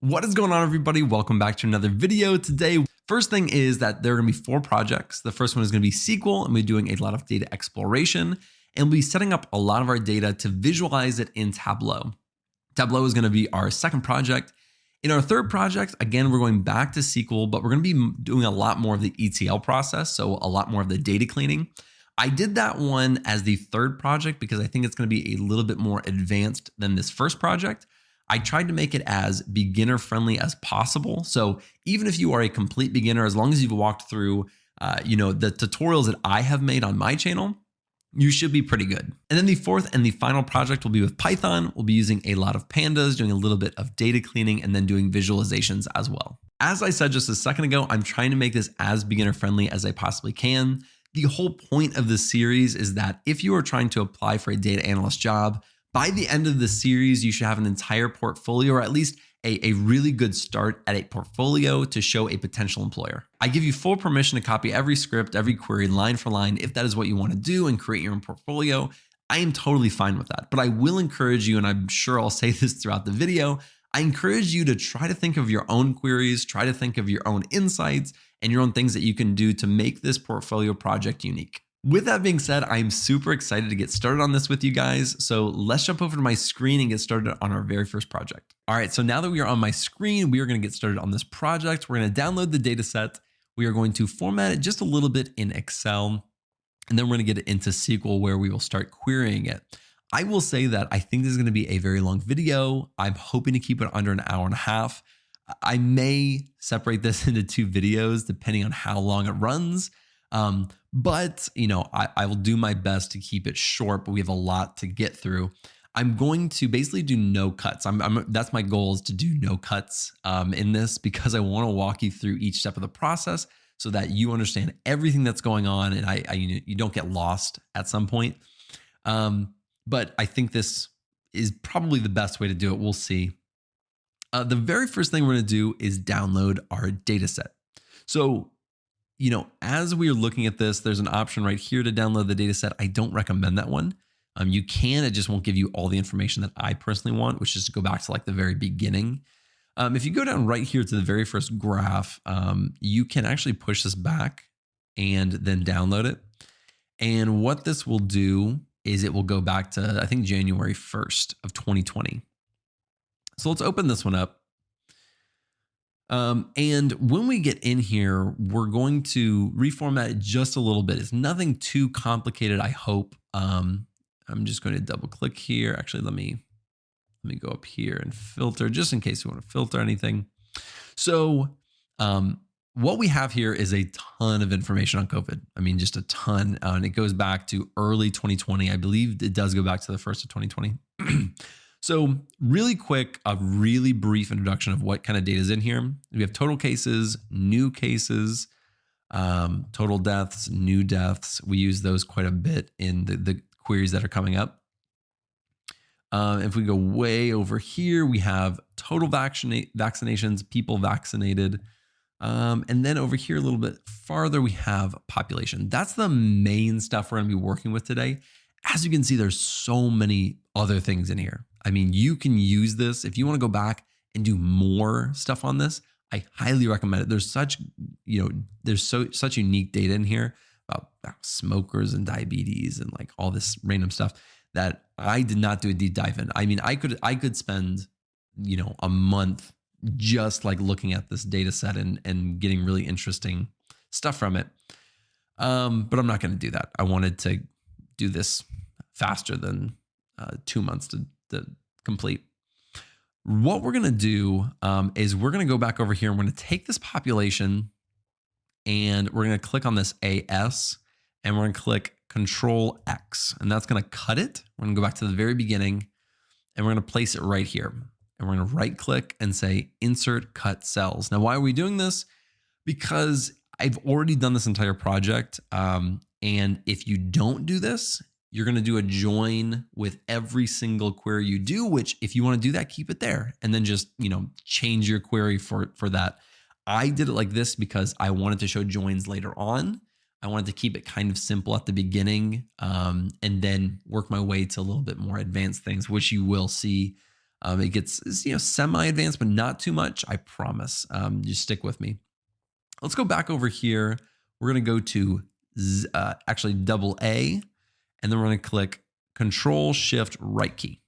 What is going on everybody? Welcome back to another video today. First thing is that there are gonna be four projects. The first one is gonna be SQL and we're doing a lot of data exploration and we'll be setting up a lot of our data to visualize it in Tableau. Tableau is gonna be our second project. In our third project, again, we're going back to SQL, but we're gonna be doing a lot more of the ETL process, so a lot more of the data cleaning. I did that one as the third project because I think it's gonna be a little bit more advanced than this first project. I tried to make it as beginner friendly as possible. So even if you are a complete beginner, as long as you've walked through, uh, you know, the tutorials that I have made on my channel, you should be pretty good. And then the fourth and the final project will be with Python. We'll be using a lot of pandas, doing a little bit of data cleaning, and then doing visualizations as well. As I said just a second ago, I'm trying to make this as beginner friendly as I possibly can. The whole point of this series is that if you are trying to apply for a data analyst job, by the end of the series, you should have an entire portfolio or at least a, a, really good start at a portfolio to show a potential employer. I give you full permission to copy every script, every query line for line if that is what you want to do and create your own portfolio. I am totally fine with that, but I will encourage you, and I'm sure I'll say this throughout the video, I encourage you to try to think of your own queries, try to think of your own insights and your own things that you can do to make this portfolio project unique. With that being said, I'm super excited to get started on this with you guys. So let's jump over to my screen and get started on our very first project. All right, so now that we are on my screen, we are gonna get started on this project. We're gonna download the data set. We are going to format it just a little bit in Excel, and then we're gonna get it into SQL where we will start querying it. I will say that I think this is gonna be a very long video. I'm hoping to keep it under an hour and a half. I may separate this into two videos depending on how long it runs. Um, but you know, I, I will do my best to keep it short, but we have a lot to get through. I'm going to basically do no cuts. I'm, I'm that's my goal is to do no cuts um, in this because I want to walk you through each step of the process so that you understand everything that's going on and I, I you don't get lost at some point. Um, but I think this is probably the best way to do it. We'll see. Uh, the very first thing we're going to do is download our data set. So you know, as we are looking at this, there's an option right here to download the data set. I don't recommend that one. Um, you can, it just won't give you all the information that I personally want, which is to go back to like the very beginning. Um, if you go down right here to the very first graph, um, you can actually push this back and then download it. And what this will do is it will go back to, I think, January 1st of 2020. So let's open this one up. Um, and when we get in here, we're going to reformat it just a little bit. It's nothing too complicated, I hope. Um, I'm just going to double click here. Actually, let me let me go up here and filter just in case you want to filter anything. So um, what we have here is a ton of information on COVID. I mean, just a ton. Uh, and it goes back to early 2020. I believe it does go back to the first of 2020. So really quick, a really brief introduction of what kind of data is in here. We have total cases, new cases, um, total deaths, new deaths. We use those quite a bit in the, the queries that are coming up. Um, if we go way over here, we have total vaccinations, people vaccinated. Um, and then over here a little bit farther, we have population. That's the main stuff we're going to be working with today. As you can see, there's so many other things in here. I mean, you can use this if you want to go back and do more stuff on this. I highly recommend it. There's such, you know, there's so such unique data in here about, about smokers and diabetes and like all this random stuff that I did not do a deep dive in. I mean, I could I could spend, you know, a month just like looking at this data set and and getting really interesting stuff from it. Um, but I'm not going to do that. I wanted to do this faster than uh, two months to to complete. What we're going to do um, is we're going to go back over here and we're going to take this population and we're going to click on this AS and we're going to click Control X and that's going to cut it. We're going to go back to the very beginning and we're going to place it right here. And we're going to right click and say Insert Cut Cells. Now, why are we doing this? Because I've already done this entire project. Um, and if you don't do this, you're going to do a join with every single query you do, which if you want to do that, keep it there and then just, you know, change your query for, for that. I did it like this because I wanted to show joins later on. I wanted to keep it kind of simple at the beginning um, and then work my way to a little bit more advanced things, which you will see Um, it gets you know semi-advanced, but not too much. I promise. Um, just stick with me. Let's go back over here. We're gonna go to uh, actually double A, and then we're gonna click Control Shift Right key.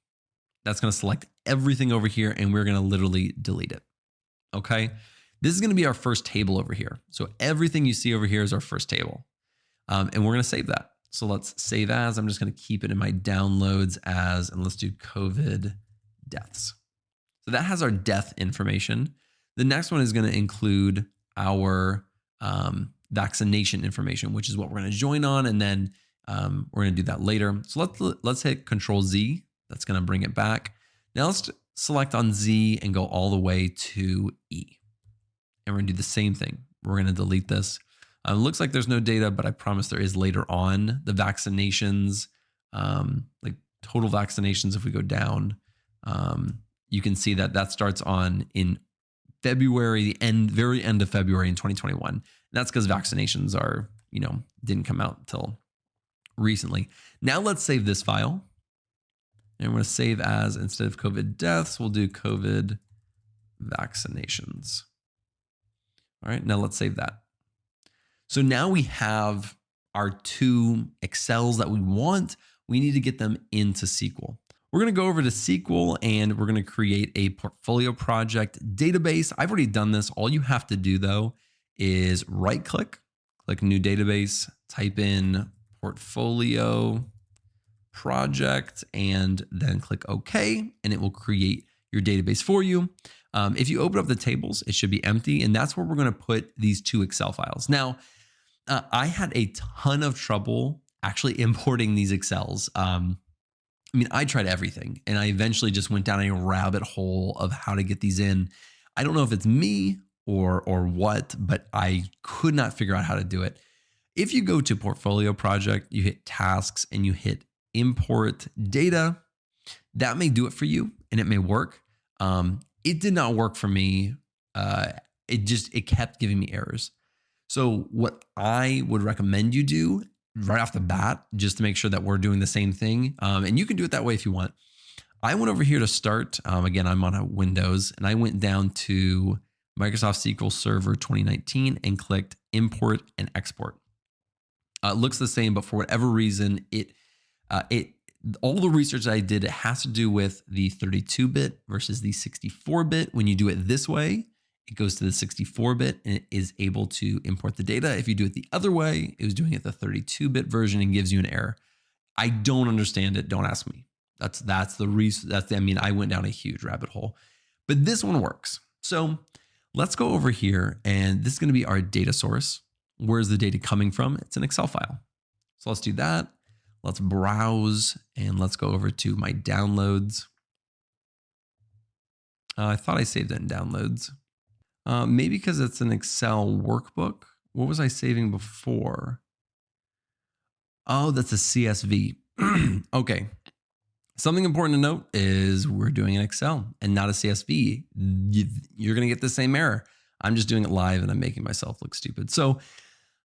That's gonna select everything over here, and we're gonna literally delete it. Okay. This is going to be our first table over here. So everything you see over here is our first table. Um, and we're going to save that. So let's save as. I'm just going to keep it in my downloads as, and let's do COVID deaths. So that has our death information. The next one is going to include our um, vaccination information, which is what we're going to join on. And then um, we're going to do that later. So let's, let's hit Control Z. That's going to bring it back. Now let's select on Z and go all the way to E. And we're going to do the same thing. We're going to delete this. Uh, looks like there's no data, but I promise there is later on. The vaccinations, um, like total vaccinations, if we go down, um, you can see that that starts on in February, the end, very end of February in 2021. And that's because vaccinations are, you know, didn't come out until recently. Now let's save this file. And we're going to save as instead of COVID deaths, we'll do COVID vaccinations. All right, now let's save that. So now we have our two Excels that we want. We need to get them into SQL. We're going to go over to SQL and we're going to create a portfolio project database. I've already done this. All you have to do though is right click, click new database, type in portfolio project, and then click OK, and it will create your database for you. Um, if you open up the tables, it should be empty, and that's where we're going to put these two Excel files. Now, uh, I had a ton of trouble actually importing these Excels. Um, I mean, I tried everything, and I eventually just went down a rabbit hole of how to get these in. I don't know if it's me or or what, but I could not figure out how to do it. If you go to Portfolio Project, you hit Tasks, and you hit Import Data, that may do it for you, and it may work. Um, it did not work for me. Uh, it just it kept giving me errors. So what I would recommend you do right off the bat, just to make sure that we're doing the same thing, um, and you can do it that way if you want. I went over here to start. Um, again, I'm on a Windows, and I went down to Microsoft SQL Server 2019 and clicked Import and Export. Uh, it looks the same, but for whatever reason, it uh, it all the research I did, it has to do with the 32 bit versus the 64 bit. When you do it this way, it goes to the 64 bit and it is able to import the data. If you do it the other way, it was doing it the 32 bit version and gives you an error. I don't understand it. Don't ask me. That's that's the reason. That's the, I mean, I went down a huge rabbit hole, but this one works. So let's go over here, and this is going to be our data source. Where's the data coming from? It's an Excel file. So let's do that. Let's browse and let's go over to my downloads. Uh, I thought I saved it in downloads. Uh, maybe because it's an Excel workbook. What was I saving before? Oh, that's a CSV. okay. Something important to note is we're doing an Excel and not a CSV. You're going to get the same error. I'm just doing it live and I'm making myself look stupid. So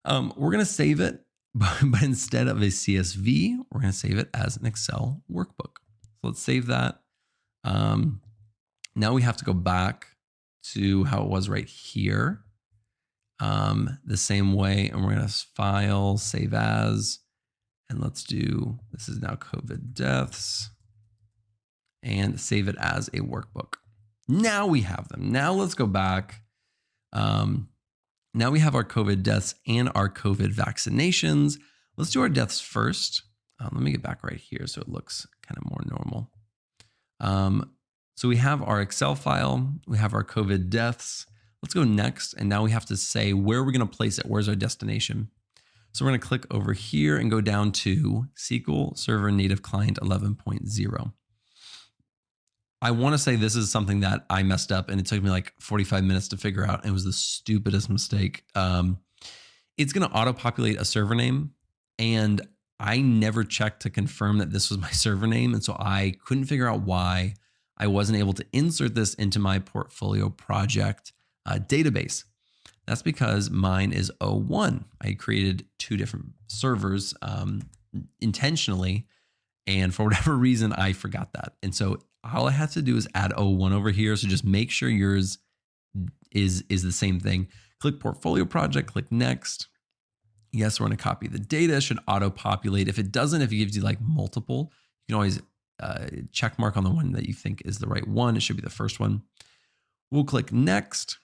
um, we're going to save it but, but instead of a CSV, we're going to save it as an Excel workbook. So let's save that. Um, now we have to go back to how it was right here. Um, the same way, and we're going to file, save as, and let's do, this is now COVID deaths, and save it as a workbook. Now we have them. Now let's go back. Um, now we have our COVID deaths and our COVID vaccinations. Let's do our deaths first. Um, let me get back right here so it looks kind of more normal. Um, so we have our Excel file, we have our COVID deaths. Let's go next. And now we have to say where we're going to place it. Where's our destination? So we're going to click over here and go down to SQL Server Native Client 11.0. I want to say this is something that I messed up and it took me like 45 minutes to figure out. It was the stupidest mistake. Um, it's going to auto populate a server name. And I never checked to confirm that this was my server name. And so I couldn't figure out why I wasn't able to insert this into my portfolio project uh, database. That's because mine is O1. I created two different servers um, intentionally. And for whatever reason, I forgot that. And so all I have to do is add O1 over here. So just make sure yours is, is the same thing. Click portfolio project, click next. Yes, we're going to copy the data. Should auto populate. If it doesn't, if it gives you like multiple, you can always uh, check mark on the one that you think is the right one. It should be the first one. We'll click next.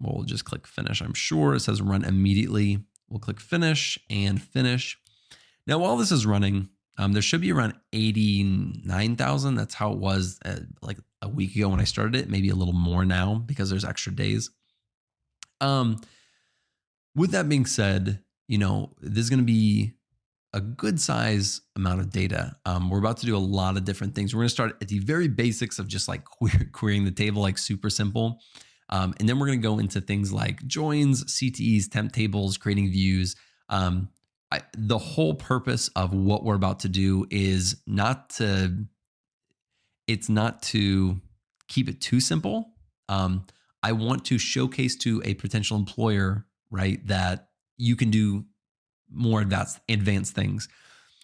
We'll just click finish. I'm sure it says run immediately. We'll click finish and finish. Now, while this is running, um, there should be around 89,000. That's how it was uh, like a week ago when I started it, maybe a little more now because there's extra days. Um, with that being said, you know, there's going to be a good size amount of data. Um, we're about to do a lot of different things. We're going to start at the very basics of just like querying the table, like super simple. Um, and then we're going to go into things like joins, CTEs, temp tables, creating views. Um, I, the whole purpose of what we're about to do is not to, it's not to keep it too simple. Um, I want to showcase to a potential employer, right, that you can do more advanced advanced things.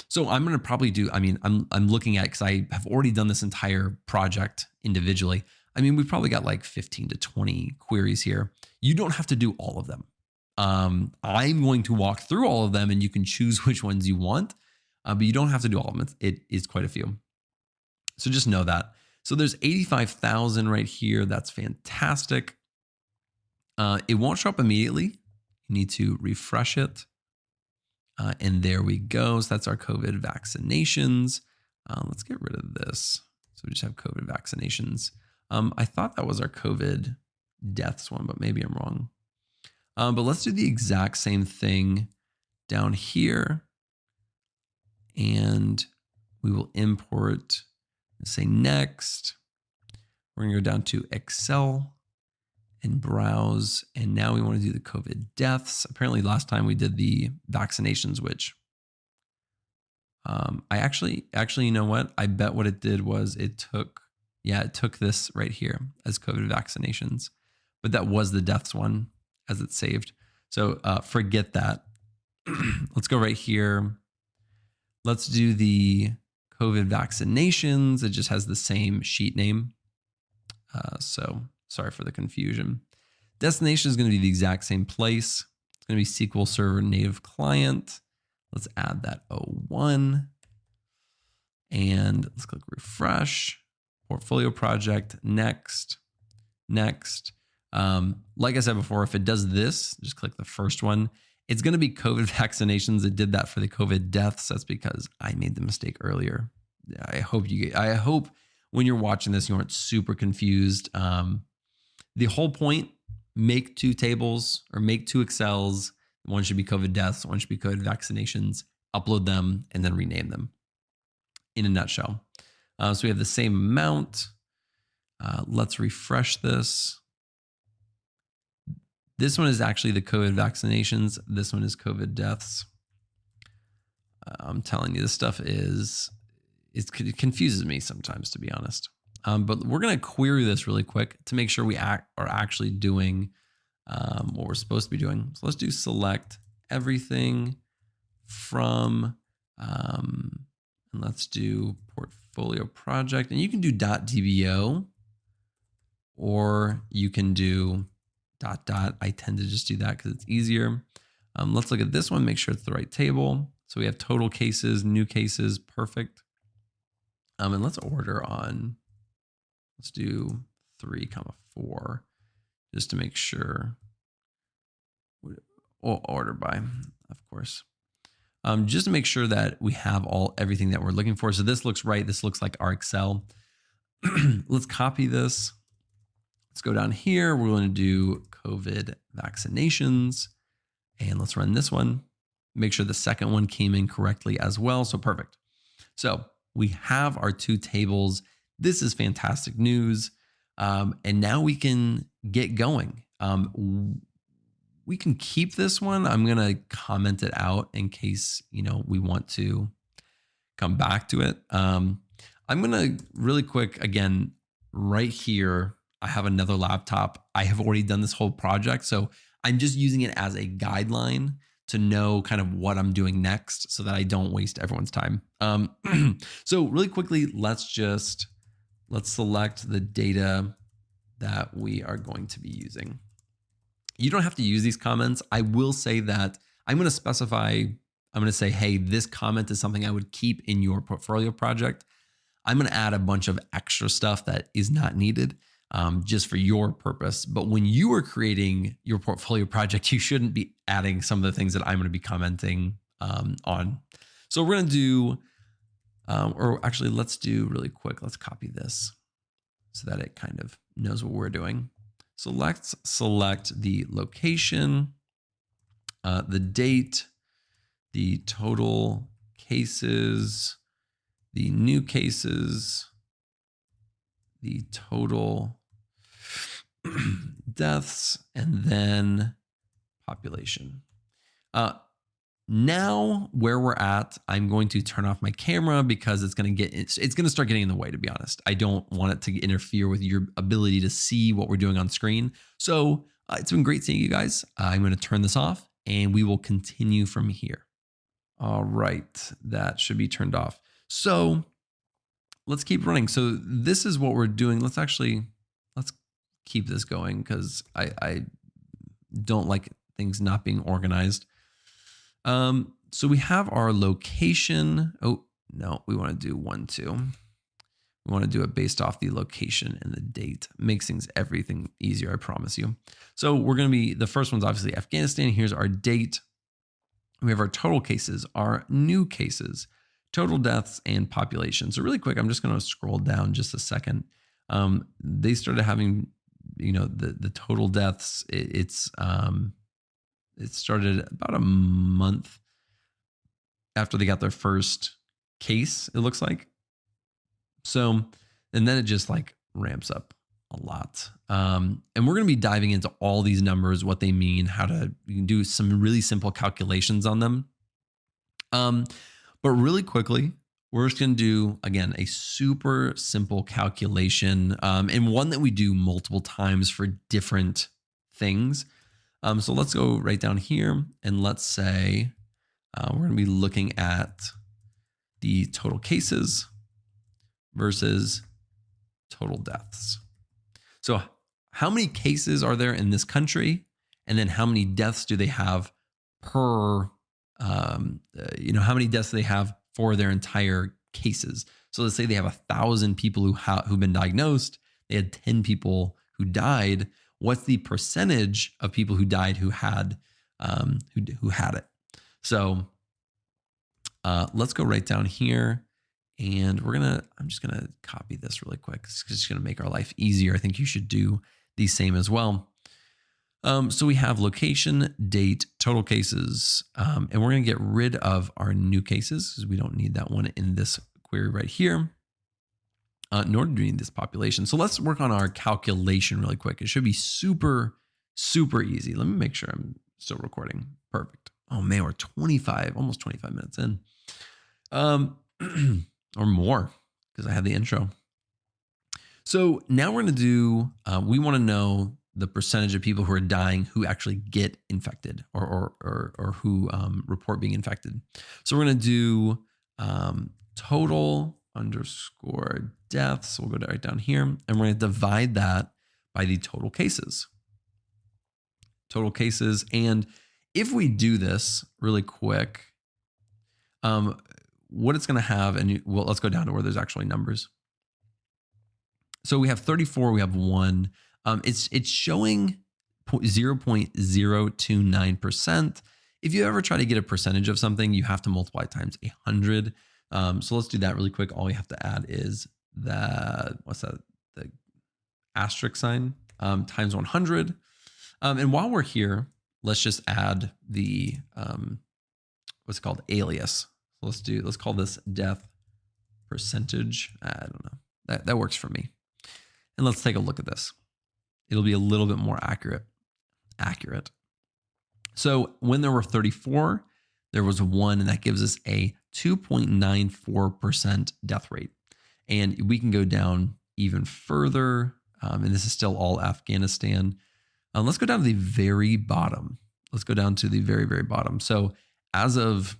So I'm going to probably do. I mean, I'm I'm looking at because I have already done this entire project individually. I mean, we've probably got like 15 to 20 queries here. You don't have to do all of them. Um, I'm going to walk through all of them, and you can choose which ones you want, uh, but you don't have to do all of them. It is quite a few. So just know that. So there's 85,000 right here. That's fantastic. Uh, it won't show up immediately. You need to refresh it. Uh, and there we go. So that's our COVID vaccinations. Uh, let's get rid of this. So we just have COVID vaccinations. Um, I thought that was our COVID deaths one, but maybe I'm wrong. Um, but let's do the exact same thing down here. And we will import, say next. We're to go down to Excel and browse. And now we want to do the COVID deaths. Apparently, last time we did the vaccinations, which um, I actually, actually, you know what? I bet what it did was it took, yeah, it took this right here as COVID vaccinations, but that was the deaths one as it's saved. So uh, forget that. Let's go right here. Let's do the COVID vaccinations. It just has the same sheet name. Uh, so Sorry for the confusion. Destination is going to be the exact same place. It's going to be SQL Server native client. Let's add that O1. And let's click refresh. Portfolio project, next, next. Um, like I said before, if it does this, just click the first one. It's going to be COVID vaccinations. It did that for the COVID deaths. That's because I made the mistake earlier. I hope you. I hope when you're watching this, you aren't super confused. Um, the whole point make two tables or make two Excels. One should be COVID deaths, one should be COVID vaccinations, upload them, and then rename them in a nutshell. Uh, so we have the same amount. Uh, let's refresh this. This one is actually the COVID vaccinations. This one is COVID deaths. Uh, I'm telling you, this stuff is, it confuses me sometimes, to be honest. Um, but we're going to query this really quick to make sure we act, are actually doing um, what we're supposed to be doing. So let's do select everything from, um, and let's do portfolio project. And you can do .dbo or you can do dot dot. I tend to just do that because it's easier. Um, let's look at this one, make sure it's the right table. So we have total cases, new cases, perfect. Um, and let's order on Let's do three comma four just to make sure. Or order by, of course. Um, just to make sure that we have all everything that we're looking for. So this looks right. This looks like our Excel. Let's copy this. Let's go down here. We're going to do COVID vaccinations. And let's run this one. Make sure the second one came in correctly as well. So perfect. So we have our two tables this is fantastic news. Um, and now we can get going. Um, we can keep this one. I'm going to comment it out in case, you know, we want to come back to it. Um, I'm going to really quick, again, right here, I have another laptop. I have already done this whole project. So I'm just using it as a guideline to know kind of what I'm doing next so that I don't waste everyone's time. Um, so really quickly, let's just let's select the data that we are going to be using. You don't have to use these comments. I will say that I'm going to specify, I'm going to say, hey, this comment is something I would keep in your portfolio project. I'm going to add a bunch of extra stuff that is not needed um, just for your purpose. But when you are creating your portfolio project, you shouldn't be adding some of the things that I'm going to be commenting um, on. So we're going to do, um, or actually, let's do really quick. Let's copy this so that it kind of knows what we're doing. So let's select the location, uh, the date, the total cases, the new cases, the total deaths, and then population. Uh, now where we're at, I'm going to turn off my camera because it's going to get it's, it's going to start getting in the way. To be honest, I don't want it to interfere with your ability to see what we're doing on screen. So uh, it's been great seeing you guys. Uh, I'm going to turn this off and we will continue from here. All right, that should be turned off. So let's keep running. So this is what we're doing. Let's actually let's keep this going because I, I don't like things not being organized. Um, so we have our location. Oh, no, we want to do one, two. We want to do it based off the location and the date. Makes things everything easier, I promise you. So we're going to be, the first one's obviously Afghanistan. Here's our date. We have our total cases, our new cases, total deaths, and population. So really quick, I'm just going to scroll down just a second. Um, they started having, you know, the the total deaths. It, it's um, it started about a month after they got their first case, it looks like. So, and then it just like ramps up a lot. Um, and we're going to be diving into all these numbers, what they mean, how to do some really simple calculations on them. Um, but really quickly, we're just going to do again a super simple calculation um, and one that we do multiple times for different things. Um, so let's go right down here and let's say uh, we're going to be looking at the total cases versus total deaths. So how many cases are there in this country? And then how many deaths do they have per, um, uh, you know, how many deaths they have for their entire cases? So let's say they have a thousand people who have who've been diagnosed. They had 10 people who died what's the percentage of people who died who had um, who who had it. So uh, let's go right down here, and we're gonna. I'm just gonna copy this really quick. It's just gonna make our life easier. I think you should do the same as well. Um, so we have location, date, total cases, um, and we're going to get rid of our new cases because we don't need that one in this query right here uh, in order to need this population. So let's work on our calculation really quick. It should be super, super easy. Let me make sure I'm still recording. Perfect. Oh man, we're 25, almost 25 minutes in. Um, or more because I had the intro. So now we're going to do, uh, we want to know the percentage of people who are dying who actually get infected or, or, or, or who um, report being infected. So we're going to do um, total underscore deaths. We'll go right down here and we're going to divide that by the total cases. Total cases. And if we do this really quick, um, what it's going to have, and well, let's go down to where there's actually numbers. So we have 34, we have one. Um, it's it's showing 0.029%. If you ever try to get a percentage of something, you have to multiply times 100. Um, so let's do that really quick. All we have to add is the, what's that? The asterisk sign um, times 100. Um, and while we're here, let's just add the, um, what's called alias. So let's do, let's call this death percentage. I don't know. That, that works for me. And let's take a look at this. It'll be a little bit more accurate. Accurate. So when there were 34, there was one, and that gives us a 2.94% death rate. And we can go down even further. Um, and this is still all Afghanistan. Um, let's go down to the very bottom. Let's go down to the very, very bottom. So as of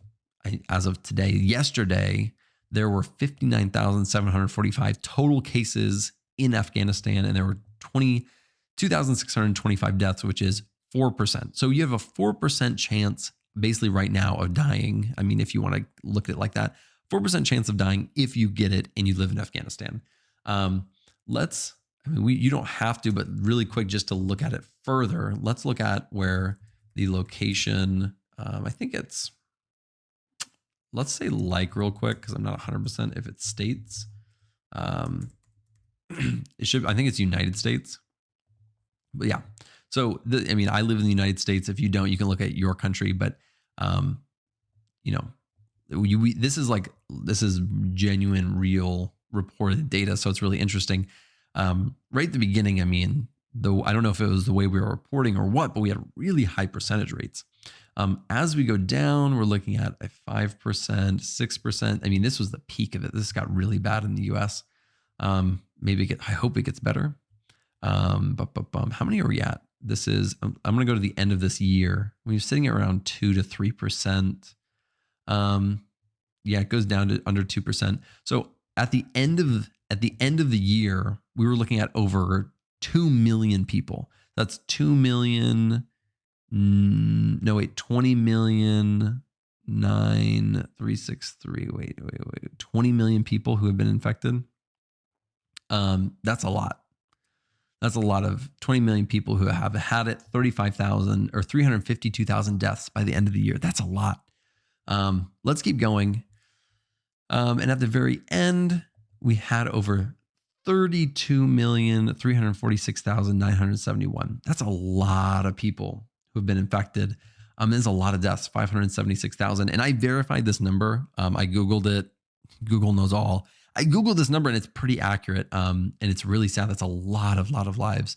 as of today, yesterday, there were 59,745 total cases in Afghanistan, and there were 22,625 deaths, which is 4%. So you have a 4% chance basically right now of dying. I mean, if you want to look at it like that, 4% chance of dying if you get it and you live in Afghanistan. Um, let's, I mean, we, you don't have to, but really quick, just to look at it further, let's look at where the location, um, I think it's, let's say like real quick, because I'm not 100% if it states. Um, it should, I think it's United States. Yeah. So, the, I mean, I live in the United States. If you don't, you can look at your country. But, um, you know, you, we, this is like, this is genuine, real reported data. So it's really interesting. Um, right at the beginning, I mean, though I don't know if it was the way we were reporting or what, but we had really high percentage rates. Um, as we go down, we're looking at a 5%, 6%. I mean, this was the peak of it. This got really bad in the US. Um, maybe get, I hope it gets better. Um, but, how many are we at? This is, I'm, I'm going to go to the end of this year. We're sitting at around 2 to 3%. Um, yeah, it goes down to under 2%. So at the end of at the end of the year, we were looking at over 2 million people. That's 2 million no wait 20 million 9363 wait wait wait 20 million people who have been infected um that's a lot that's a lot of 20 million people who have had it 35,000 or 352,000 deaths by the end of the year that's a lot um let's keep going um and at the very end we had over 32,346,971 that's a lot of people who've been infected. Um, there's a lot of deaths, 576,000. And I verified this number. Um, I Googled it. Google knows all. I Googled this number and it's pretty accurate. Um, and it's really sad. That's a lot of, lot of lives.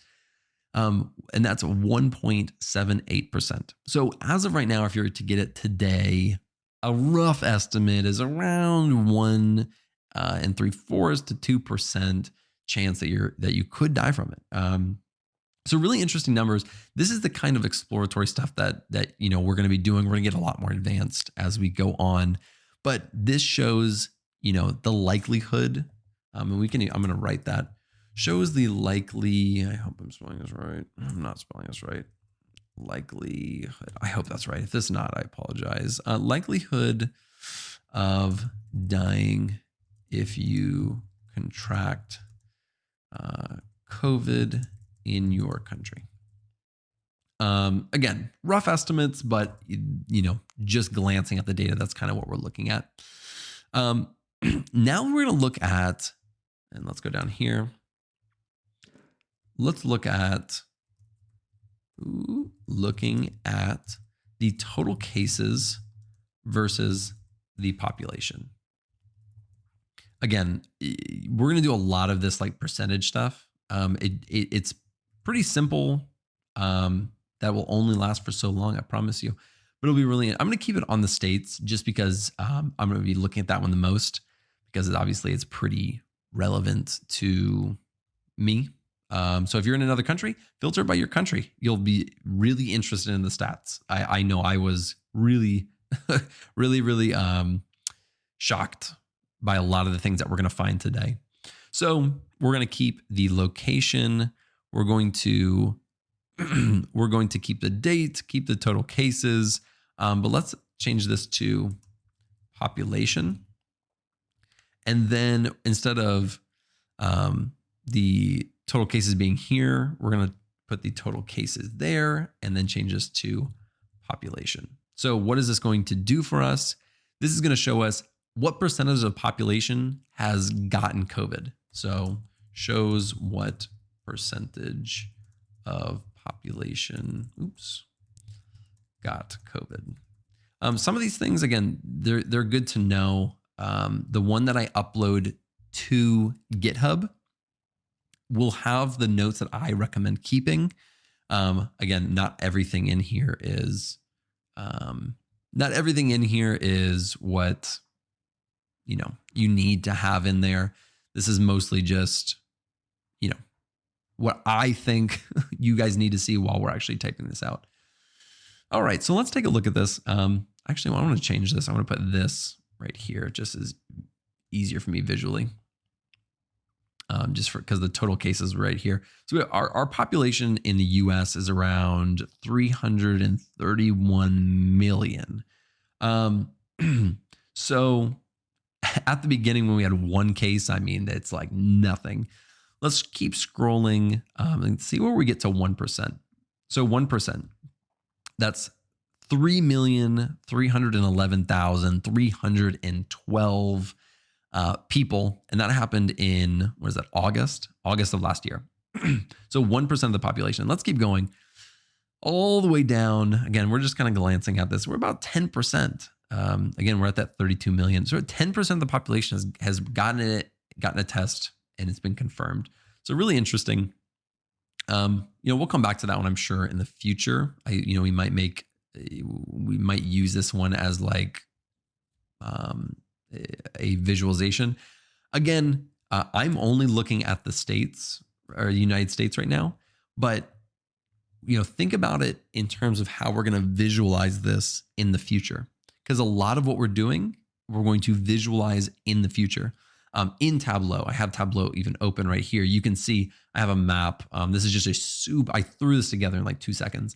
Um, and that's 1.78%. So as of right now, if you were to get it today, a rough estimate is around one uh, and three fourths to two percent chance that you're that you could die from it. Um, so really interesting numbers. This is the kind of exploratory stuff that that you know we're going to be doing. We're going to get a lot more advanced as we go on, but this shows you know the likelihood. Um, and we can. I'm going to write that. Shows the likely. I hope I'm spelling this right. I'm not spelling this right. Likelihood. I hope that's right. If it's not, I apologize. Uh, likelihood of dying if you contract uh, COVID in your country. Um, again, rough estimates, but you know, just glancing at the data, that's kind of what we're looking at. Um, now we're going to look at, and let's go down here. Let's look at ooh, looking at the total cases versus the population. Again, we're going to do a lot of this like percentage stuff. Um, it, it, it's pretty simple. Um, that will only last for so long, I promise you. But it'll be really. I'm going to keep it on the states just because um, I'm going to be looking at that one the most because it, obviously it's pretty relevant to me. Um, so if you're in another country, filter by your country. You'll be really interested in the stats. I, I know I was really, really, really um, shocked by a lot of the things that we're going to find today. So we're going to keep the location we're going to we're going to keep the date, keep the total cases, um, but let's change this to population. And then instead of um, the total cases being here, we're going to put the total cases there and then change this to population. So what is this going to do for us? This is going to show us what percentage of population has gotten COVID. So shows what percentage of population, oops, got COVID. Um, some of these things, again, they're they're good to know. Um, the one that I upload to GitHub will have the notes that I recommend keeping. Um, again, not everything in here is, um, not everything in here is what you know you need to have in there. This is mostly just, you know, what I think you guys need to see while we're actually typing this out. All right, so let's take a look at this. Um, actually, I want to change this. I want to put this right here just is easier for me visually. Um, just for because the total cases right here. So our, our population in the US is around 331 million. Um, so at the beginning when we had one case, I mean, it's like nothing. Let's keep scrolling um, and see where we get to 1%. So 1%, that's 3,311,312 uh, people. And that happened in, what is that, August? August of last year. so 1% of the population. Let's keep going all the way down. Again, we're just kind of glancing at this. We're about 10%. Um, again, we're at that 32 million. So 10% of the population has, has gotten it, gotten a test and it's been confirmed. So really interesting. Um, you know, we'll come back to that one, I'm sure, in the future. I, you know, we might make, we might use this one as like um, a visualization. Again, uh, I'm only looking at the states or the United States right now, but you know, think about it in terms of how we're going to visualize this in the future because a lot of what we're doing, we're going to visualize in the future. Um, in Tableau, I have Tableau even open right here. You can see I have a map. Um, this is just a soup. I threw this together in like two seconds.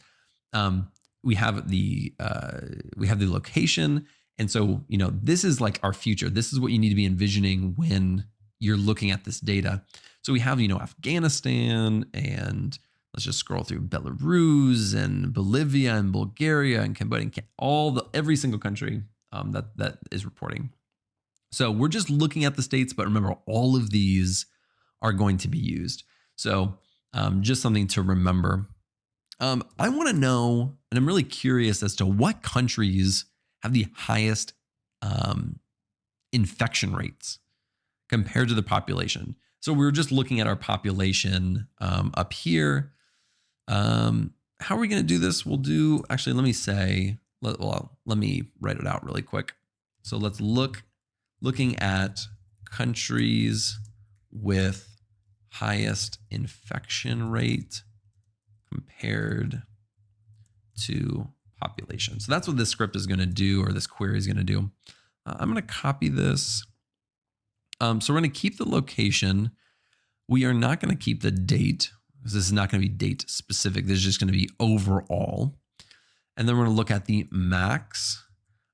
Um, we have the uh, we have the location, and so you know this is like our future. This is what you need to be envisioning when you're looking at this data. So we have you know Afghanistan and let's just scroll through Belarus and Bolivia and Bulgaria and Cambodia, and all the every single country um, that that is reporting. So we're just looking at the states, but remember, all of these are going to be used. So um, just something to remember. Um, I want to know, and I'm really curious as to what countries have the highest um, infection rates compared to the population. So we are just looking at our population um, up here. Um, how are we going to do this? We'll do, actually, let me say, let, well, let me write it out really quick. So let's look, looking at countries with highest infection rate compared to population. So that's what this script is going to do, or this query is going to do. Uh, I'm going to copy this. Um, so we're going to keep the location. We are not going to keep the date because this is not going to be date specific. This is just going to be overall. And then we're going to look at the max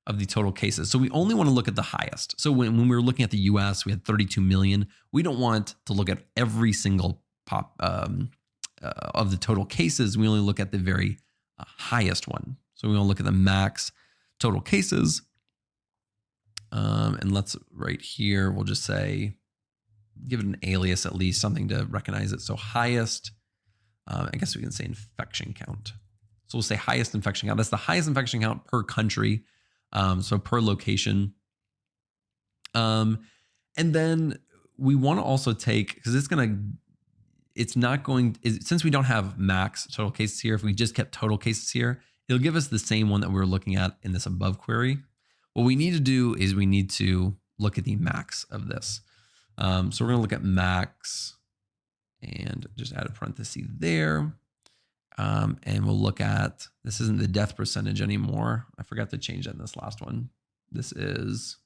of the total cases. So we only want to look at the highest. So when, when we were looking at the US, we had 32 million. We don't want to look at every single pop um, uh, of the total cases. We only look at the very uh, highest one. So we to look at the max total cases. Um, and let's right here, we'll just say, give it an alias at least, something to recognize it. So highest um, I guess we can say infection count. So we'll say highest infection count. That's the highest infection count per country. Um, so per location. Um, and then we want to also take, because it's going to, it's not going, since we don't have max total cases here, if we just kept total cases here, it'll give us the same one that we were looking at in this above query. What we need to do is we need to look at the max of this. Um, so we're going to look at max and just add a parenthesis there. Um, and we'll look at, this isn't the death percentage anymore. I forgot to change that in this last one. This is,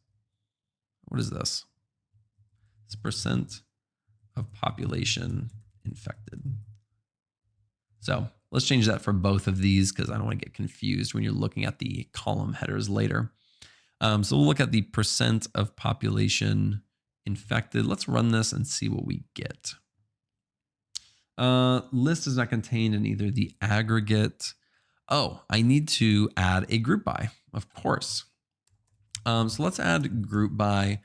what is this? It's percent of population infected. So let's change that for both of these because I don't want to get confused when you're looking at the column headers later. Um, so we'll look at the percent of population infected. Let's run this and see what we get. Uh, list is not contained in either the aggregate. Oh, I need to add a group by, of course. Um, so let's add group by.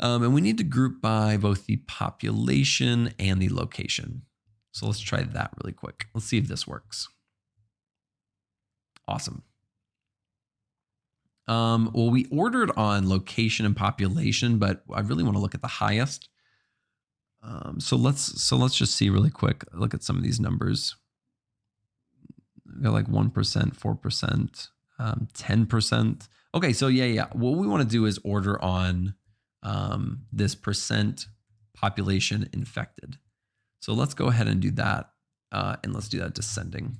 Um, and we need to group by both the population and the location. So let's try that really quick. Let's see if this works. Awesome. Um, well, we ordered on location and population, but I really want to look at the highest. Um, so let's so let's just see really quick. Look at some of these numbers. Got like one percent, four percent, um, ten percent. Okay, so yeah, yeah. What we want to do is order on um, this percent population infected. So let's go ahead and do that, uh, and let's do that descending.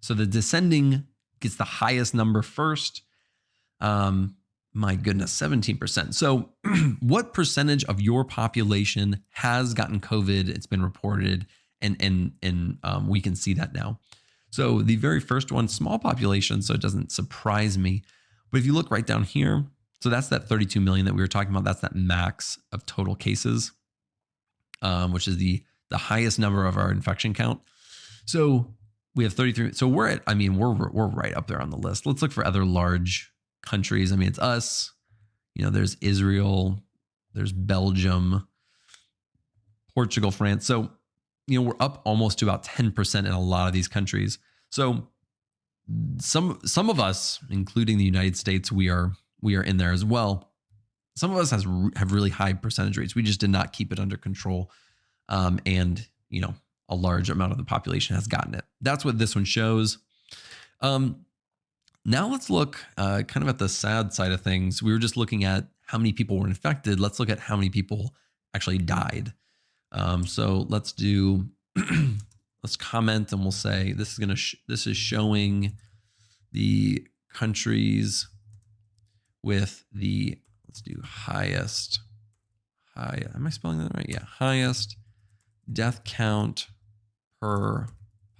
So the descending gets the highest number first. Um, my goodness, 17%. So, what percentage of your population has gotten COVID? It's been reported, and and and um, we can see that now. So, the very first one, small population, so it doesn't surprise me. But if you look right down here, so that's that 32 million that we were talking about. That's that max of total cases, um, which is the the highest number of our infection count. So we have 33. So we're at, I mean, we're we're right up there on the list. Let's look for other large countries. I mean, it's us. You know, there's Israel, there's Belgium, Portugal, France. So, you know, we're up almost to about 10% in a lot of these countries. So some some of us, including the United States, we are we are in there as well. Some of us has have really high percentage rates. We just did not keep it under control. Um, and, you know, a large amount of the population has gotten it. That's what this one shows. Um, now let's look uh, kind of at the sad side of things. We were just looking at how many people were infected. Let's look at how many people actually died. Um, so let's do, let's comment and we'll say this is going to, this is showing the countries with the, let's do highest, high, am I spelling that right? Yeah, highest death count per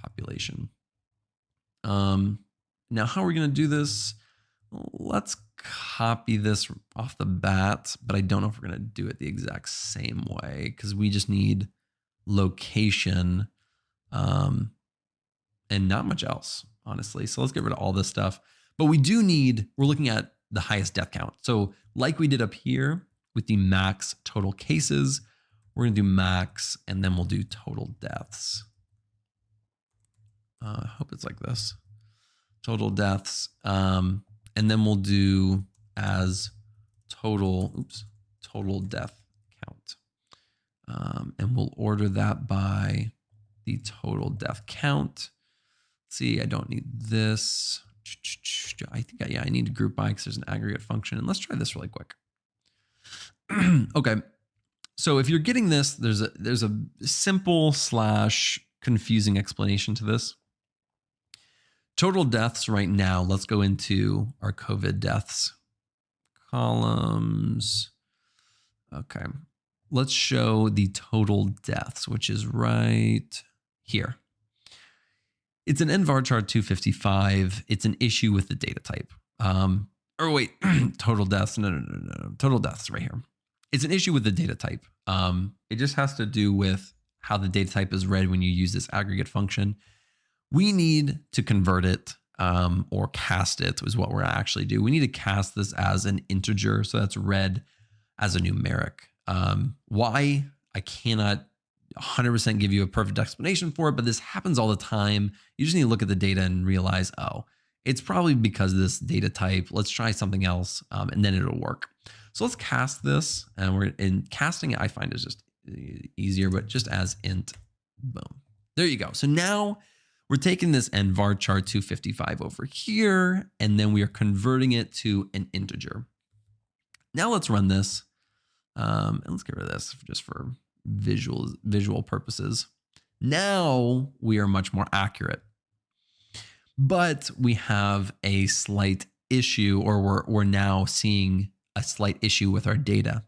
population. Um, now, how are we going to do this? Let's copy this off the bat, but I don't know if we're going to do it the exact same way because we just need location um, and not much else, honestly. So let's get rid of all this stuff. But we do need, we're looking at the highest death count. So like we did up here with the max total cases, we're going to do max and then we'll do total deaths. Uh, I hope it's like this. Total deaths. Um, and then we'll do as total, oops, total death count. Um, and we'll order that by the total death count. Let's see, I don't need this. I think, yeah, I need to group by because there's an aggregate function. And let's try this really quick. okay. So if you're getting this, there's a there's a simple slash confusing explanation to this. Total deaths right now, let's go into our COVID deaths columns. Okay. Let's show the total deaths, which is right here. It's an nvarchar 255. It's an issue with the data type. Um, or wait, total deaths. No, no, no, no. Total deaths right here. It's an issue with the data type. Um, it just has to do with how the data type is read when you use this aggregate function. We need to convert it um, or cast it is what we're actually do. We need to cast this as an integer. So that's read as a numeric. Um, why? I cannot 100% give you a perfect explanation for it, but this happens all the time. You just need to look at the data and realize, oh, it's probably because of this data type. Let's try something else um, and then it'll work. So let's cast this and we're in casting it. I find is just easier, but just as int, boom. There you go. So now we're taking this nvarchar 255 over here, and then we are converting it to an integer. Now let's run this. Um, and let's get rid of this just for visual, visual purposes. Now we are much more accurate. But we have a slight issue, or we're, we're now seeing a slight issue with our data.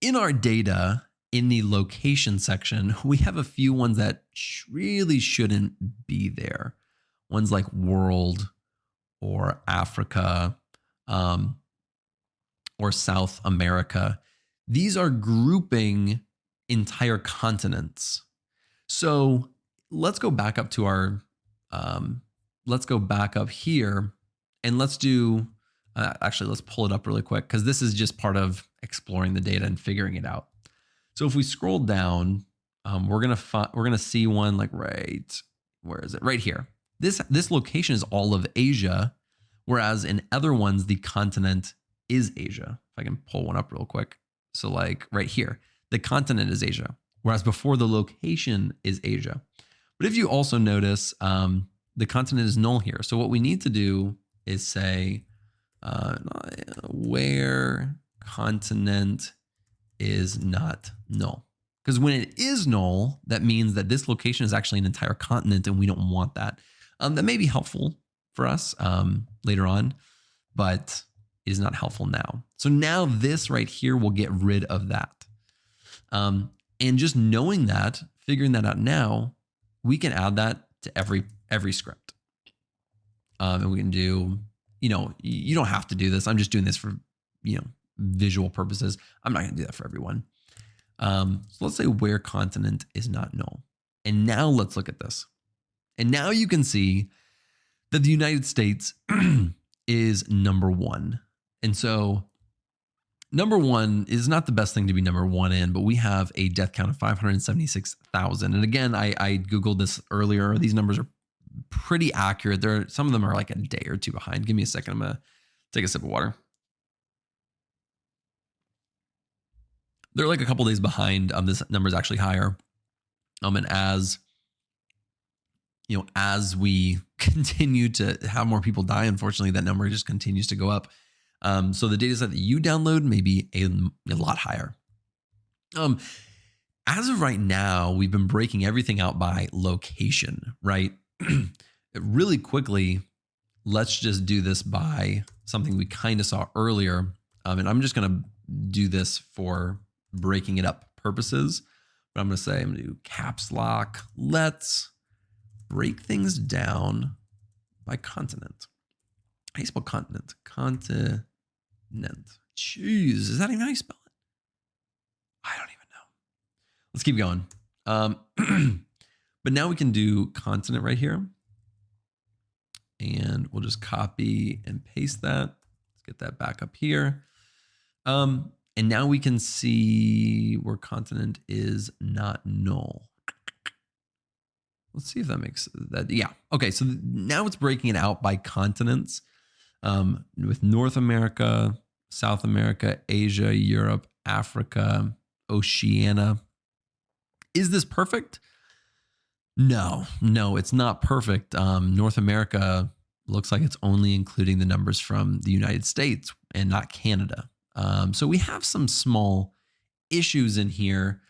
In our data, in the location section, we have a few ones that really shouldn't be there. Ones like world or Africa um, or South America. These are grouping entire continents. So let's go back up to our, um, let's go back up here and let's do uh, actually, let's pull it up really quick because this is just part of exploring the data and figuring it out. So if we scroll down, um, we're gonna find we're gonna see one like right where is it? Right here. This this location is all of Asia, whereas in other ones the continent is Asia. If I can pull one up real quick. So like right here, the continent is Asia, whereas before the location is Asia. But if you also notice, um, the continent is null here. So what we need to do is say uh, where continent is not null. Because when it is null, that means that this location is actually an entire continent and we don't want that. Um, that may be helpful for us um, later on, but is not helpful now. So now this right here will get rid of that. Um, and just knowing that, figuring that out now, we can add that to every every script. Um, and we can do, you know, you don't have to do this. I'm just doing this for, you know, visual purposes. I'm not going to do that for everyone. Um, so let's say where continent is not null. And now let's look at this. And now you can see that the United States is number one. And so number one is not the best thing to be number one in, but we have a death count of 576,000. And again, I, I Googled this earlier. These numbers are pretty accurate. There, are, some of them are like a day or two behind. Give me a second. I'm gonna take a sip of water. They're like a couple days behind. Um, this number is actually higher. Um, and as you know, as we continue to have more people die, unfortunately, that number just continues to go up. Um, so the data set that you download may be a, a lot higher. Um, as of right now, we've been breaking everything out by location, right? really quickly, let's just do this by something we kind of saw earlier. Um, and I'm just going to do this for breaking it up purposes. But I'm going to say, I'm going to do caps lock. Let's break things down by continent. I spell continent? Continent. Jeez, is that even how you spell it? I don't even know. Let's keep going. Um, but now we can do continent right here. And we'll just copy and paste that. Let's get that back up here. Um, and now we can see where continent is not null. Let's see if that makes that. Yeah. Okay. So now it's breaking it out by continents um, with North America, South America, Asia, Europe, Africa, Oceania. Is this perfect? No, no, it's not perfect. Um, North America looks like it's only including the numbers from the United States and not Canada. Um, so we have some small issues in here.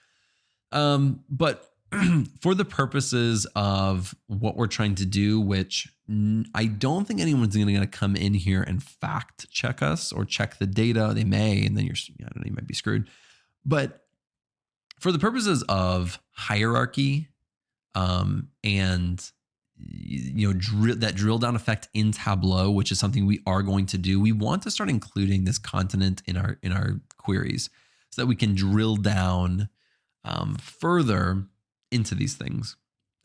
Um, but for the purposes of what we're trying to do, which I don't think anyone's going to come in here and fact check us or check the data. They may, and then you're, I don't know, you might be screwed. But for the purposes of hierarchy um, and you know that drill down effect in Tableau, which is something we are going to do, we want to start including this continent in our in our queries so that we can drill down um, further into these things.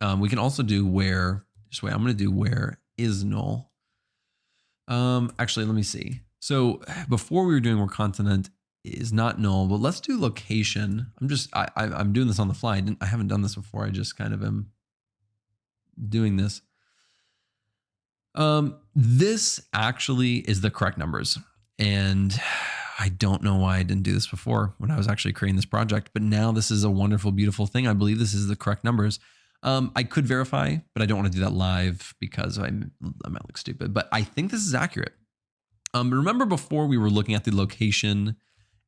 Um, we can also do where, just wait, I'm going to do where is null. Um, actually, let me see. So before we were doing where continent is not null, but let's do location. I'm just, I, I, am doing this on the fly. I, I haven't done this before. I just kind of am doing this. Um, this actually is the correct numbers. And I don't know why I didn't do this before when I was actually creating this project, but now this is a wonderful, beautiful thing. I believe this is the correct numbers. Um, I could verify, but I don't want to do that live because I, I might look stupid. But I think this is accurate. Um, remember before we were looking at the location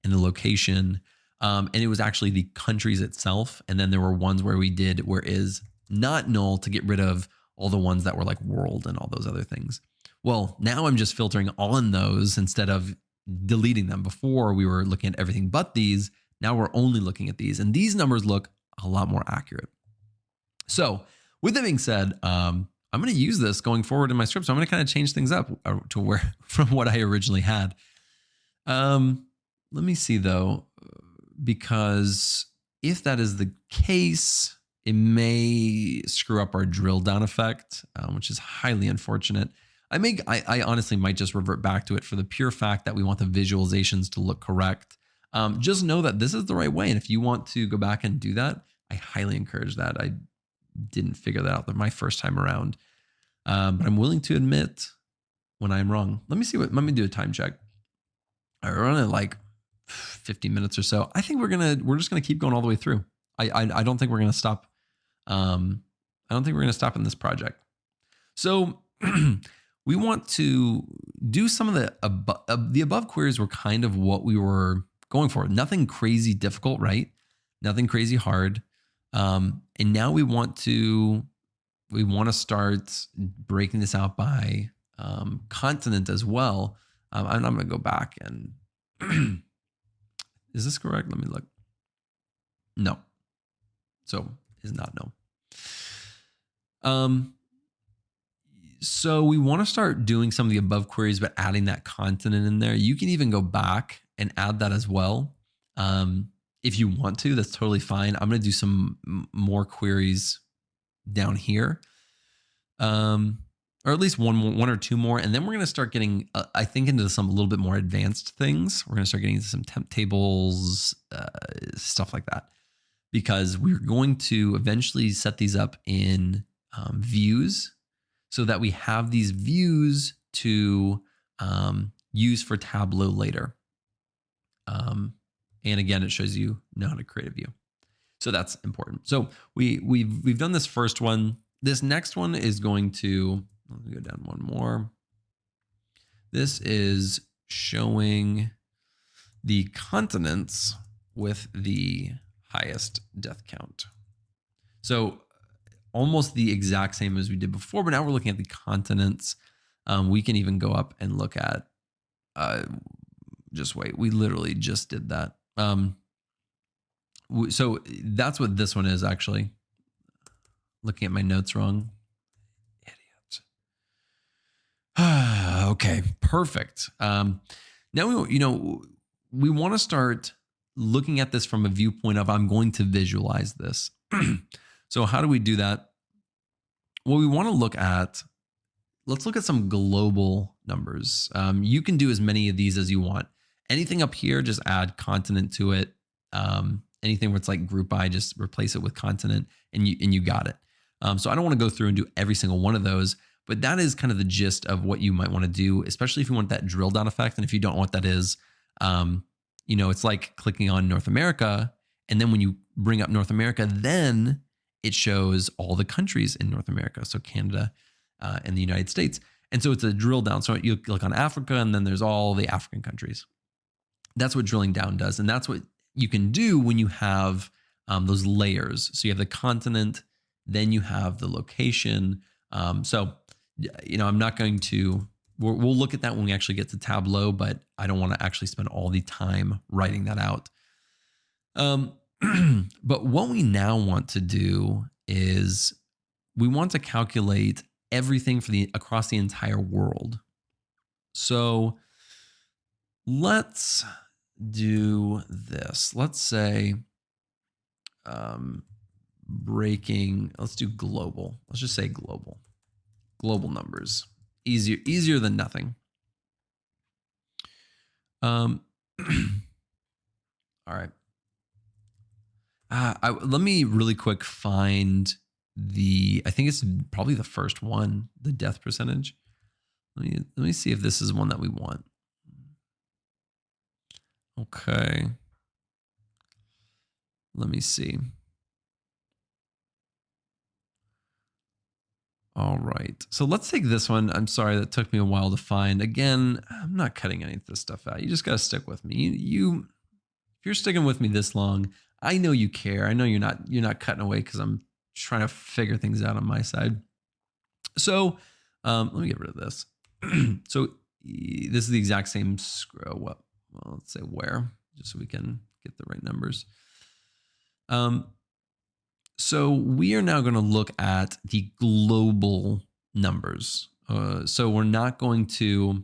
and the location, um, and it was actually the countries itself. And then there were ones where we did where is not null to get rid of all the ones that were like world and all those other things. Well, now I'm just filtering on those instead of deleting them. Before we were looking at everything but these. Now we're only looking at these, and these numbers look a lot more accurate. So, with that being said, um, I'm going to use this going forward in my script. So I'm going to kind of change things up uh, to where from what I originally had. Um, let me see though, because if that is the case, it may screw up our drill down effect, um, which is highly unfortunate. I may, I, I, honestly might just revert back to it for the pure fact that we want the visualizations to look correct. Um, just know that this is the right way. And if you want to go back and do that, I highly encourage that. I didn't figure that out my first time around. Um, but I'm willing to admit when I'm wrong. Let me see what, let me do a time check. I run it like 50 minutes or so. I think we're going to, we're just going to keep going all the way through. I, I, I don't think we're going to stop. Um, I don't think we're going to stop in this project. So we want to do some of the above, uh, the above queries were kind of what we were going for. Nothing crazy difficult, right? Nothing crazy hard. Um, and now we want to we want to start breaking this out by um, continent as well. Um, I'm, I'm going to go back and is this correct? Let me look. No. So is not no. Um, so we want to start doing some of the above queries, but adding that continent in there. You can even go back and add that as well. Um, if you want to, that's totally fine. I'm going to do some more queries down here. Um, or at least one one or two more, and then we're going to start getting, uh, I think, into some a little bit more advanced things. We're going to start getting into some temp tables, uh, stuff like that, because we're going to eventually set these up in um, views, so that we have these views to um, use for Tableau later. Um, and again, it shows you how to create a view. So that's important. So we we've we've done this first one. This next one is going to let me go down one more. This is showing the continents with the highest death count. So almost the exact same as we did before, but now we're looking at the continents. Um, we can even go up and look at, uh, just wait, we literally just did that. Um, so that's what this one is actually. Looking at my notes wrong. Idiot. okay, perfect. Um, now we, you know, we want to start looking at this from a viewpoint of I'm going to visualize this. so how do we do that? Well, we want to look at. Let's look at some global numbers. Um, you can do as many of these as you want. Anything up here, just add continent to it. Um, anything where it's like group by, just replace it with continent, and you and you got it. Um, so I don't want to go through and do every single one of those. But that is kind of the gist of what you might want to do, especially if you want that drill down effect. And if you don't know what that is, um, you know, it's like clicking on North America. And then when you bring up North America, then it shows all the countries in North America. So Canada uh, and the United States. And so it's a drill down. So you click on Africa, and then there's all the African countries. That's what drilling down does. And that's what you can do when you have um, those layers. So you have the continent, then you have the location. Um, so you know, I'm not going to, we'll, we'll look at that when we actually get to Tableau, but I don't want to actually spend all the time writing that out. Um, but what we now want to do is we want to calculate everything for the across the entire world. So let's do this. Let's say um, breaking, let's do global. Let's just say global global numbers. Easier, easier than nothing. Um, all right. Uh, I, let me really quick find the. I think it's probably the first one, the death percentage. Let me let me see if this is one that we want. Okay. Let me see. All right. So let's take this one. I'm sorry that took me a while to find. Again, I'm not cutting any of this stuff out. You just got to stick with me. You, you, if you're sticking with me this long, I know you care. I know you're not you're not cutting away because I'm trying to figure things out on my side. So um, let me get rid of this. so this is the exact same scroll. What? Well, let's say where, just so we can get the right numbers. Um, so we are now going to look at the global numbers. Uh, so we're not going to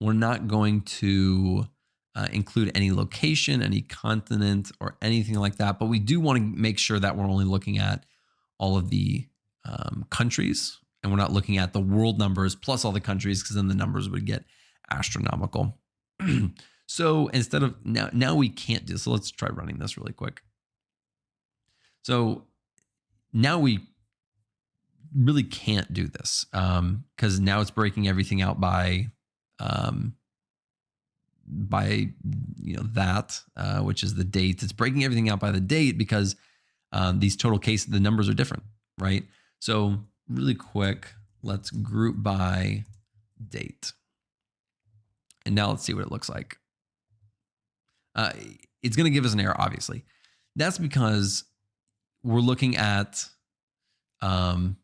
we're not going to uh, include any location, any continent, or anything like that. But we do want to make sure that we're only looking at all of the um, countries, and we're not looking at the world numbers plus all the countries, because then the numbers would get astronomical. so instead of now, now we can't do. So let's try running this really quick. So now we really can't do this because um, now it's breaking everything out by um, by you know that uh, which is the date. It's breaking everything out by the date because um, these total cases the numbers are different, right? So really quick, let's group by date, and now let's see what it looks like. Uh, it's going to give us an error, obviously. That's because we're looking at um,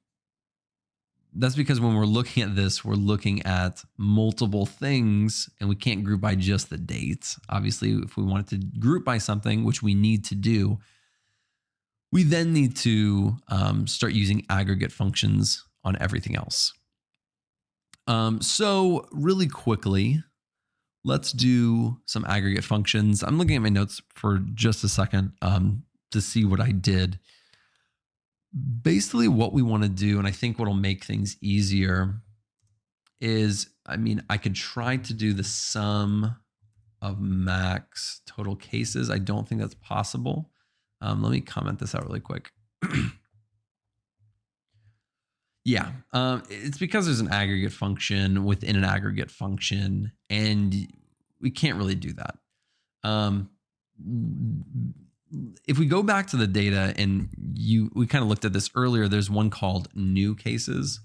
that's because when we're looking at this, we're looking at multiple things and we can't group by just the dates. Obviously, if we wanted to group by something, which we need to do, we then need to um, start using aggregate functions on everything else. Um, so really quickly, let's do some aggregate functions. I'm looking at my notes for just a second um, to see what I did. Basically, what we want to do, and I think what will make things easier is, I mean, I could try to do the sum of max total cases. I don't think that's possible. Um, let me comment this out really quick. Yeah, um, it's because there's an aggregate function within an aggregate function, and we can't really do that. Um, if we go back to the data, and you, we kind of looked at this earlier. There's one called new cases.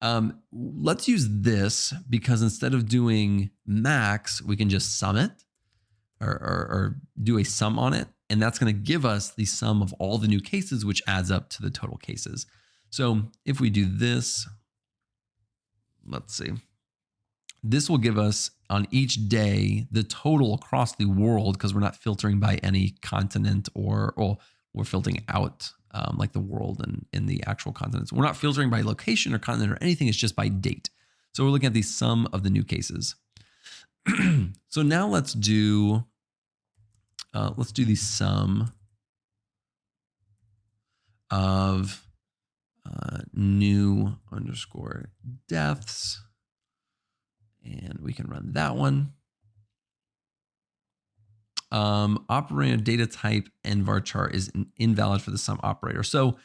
Um, let's use this because instead of doing max, we can just sum it or, or, or do a sum on it, and that's going to give us the sum of all the new cases, which adds up to the total cases. So if we do this, let's see, this will give us on each day the total across the world because we're not filtering by any continent or, or we're filtering out um, like the world and in the actual continents. We're not filtering by location or continent or anything. It's just by date. So we're looking at the sum of the new cases. so now let's do, uh, let's do the sum of uh, new underscore deaths. And we can run that one. Um, operator data type nvarchar is invalid for the sum operator. So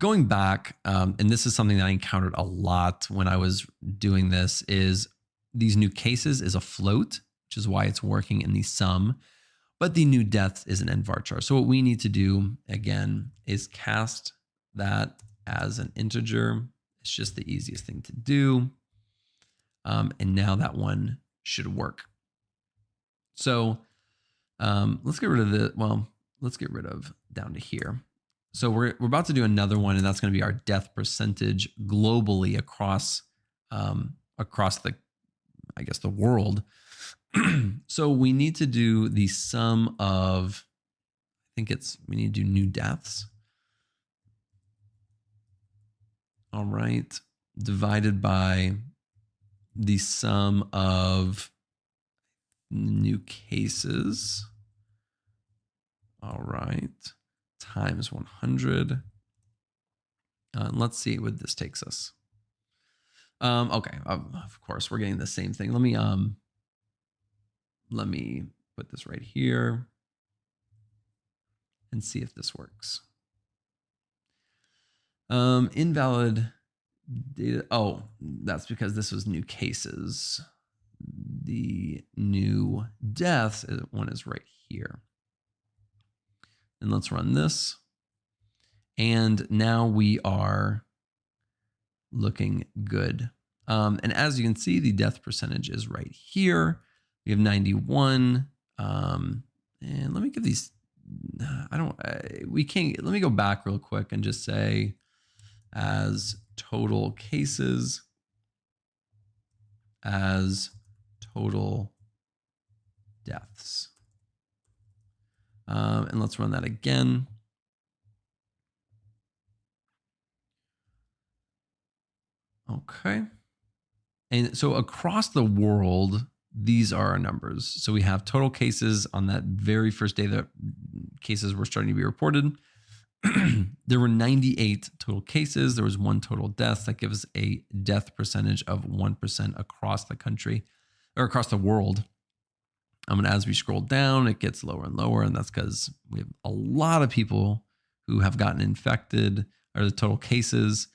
going back, um, and this is something that I encountered a lot when I was doing this, is these new cases is a float, which is why it's working in the sum, but the new deaths is an nvarchar. So what we need to do again is cast that as an integer. It's just the easiest thing to do. Um, and now that one should work. So um, let's get rid of the, well, let's get rid of down to here. So we're, we're about to do another one, and that's going to be our death percentage globally across um, across the, I guess, the world. so we need to do the sum of, I think it's, we need to do new deaths. All right, divided by the sum of new cases. All right, times 100. Uh, let's see what this takes us. Um, okay, of course, we're getting the same thing. Let me um, let me put this right here and see if this works. Um, invalid data. Oh, that's because this was new cases. The new deaths one is right here. And let's run this. And now we are looking good. Um, and as you can see, the death percentage is right here. We have 91. Um, and let me give these, I don't, I, we can't, let me go back real quick and just say as total cases as total deaths. Um, and let's run that again. Okay. And so across the world, these are our numbers. So we have total cases on that very first day that cases were starting to be reported. there were 98 total cases. There was one total death. That gives a death percentage of 1% across the country or across the world. Um, and as we scroll down, it gets lower and lower. And that's because we have a lot of people who have gotten infected or the total cases.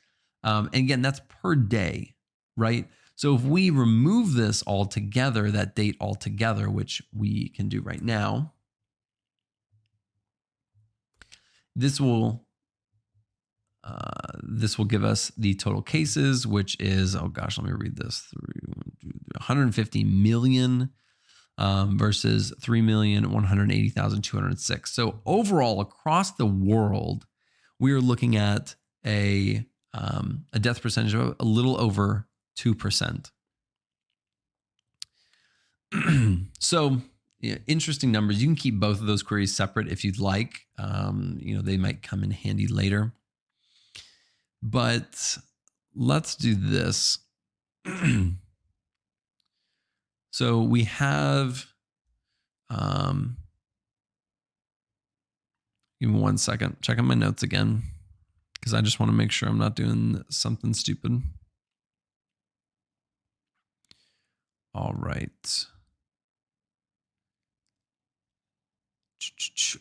Um, and again, that's per day, right? So if we remove this altogether, that date altogether, which we can do right now, This will uh, this will give us the total cases, which is, oh gosh, let me read this through 150 million um, versus 3,180,206. So overall, across the world, we are looking at a um, a death percentage of a little over 2%. so interesting numbers. You can keep both of those queries separate if you'd like. Um, you know, they might come in handy later. But let's do this. so we have, um, give me one second, checking my notes again, because I just want to make sure I'm not doing something stupid. All right.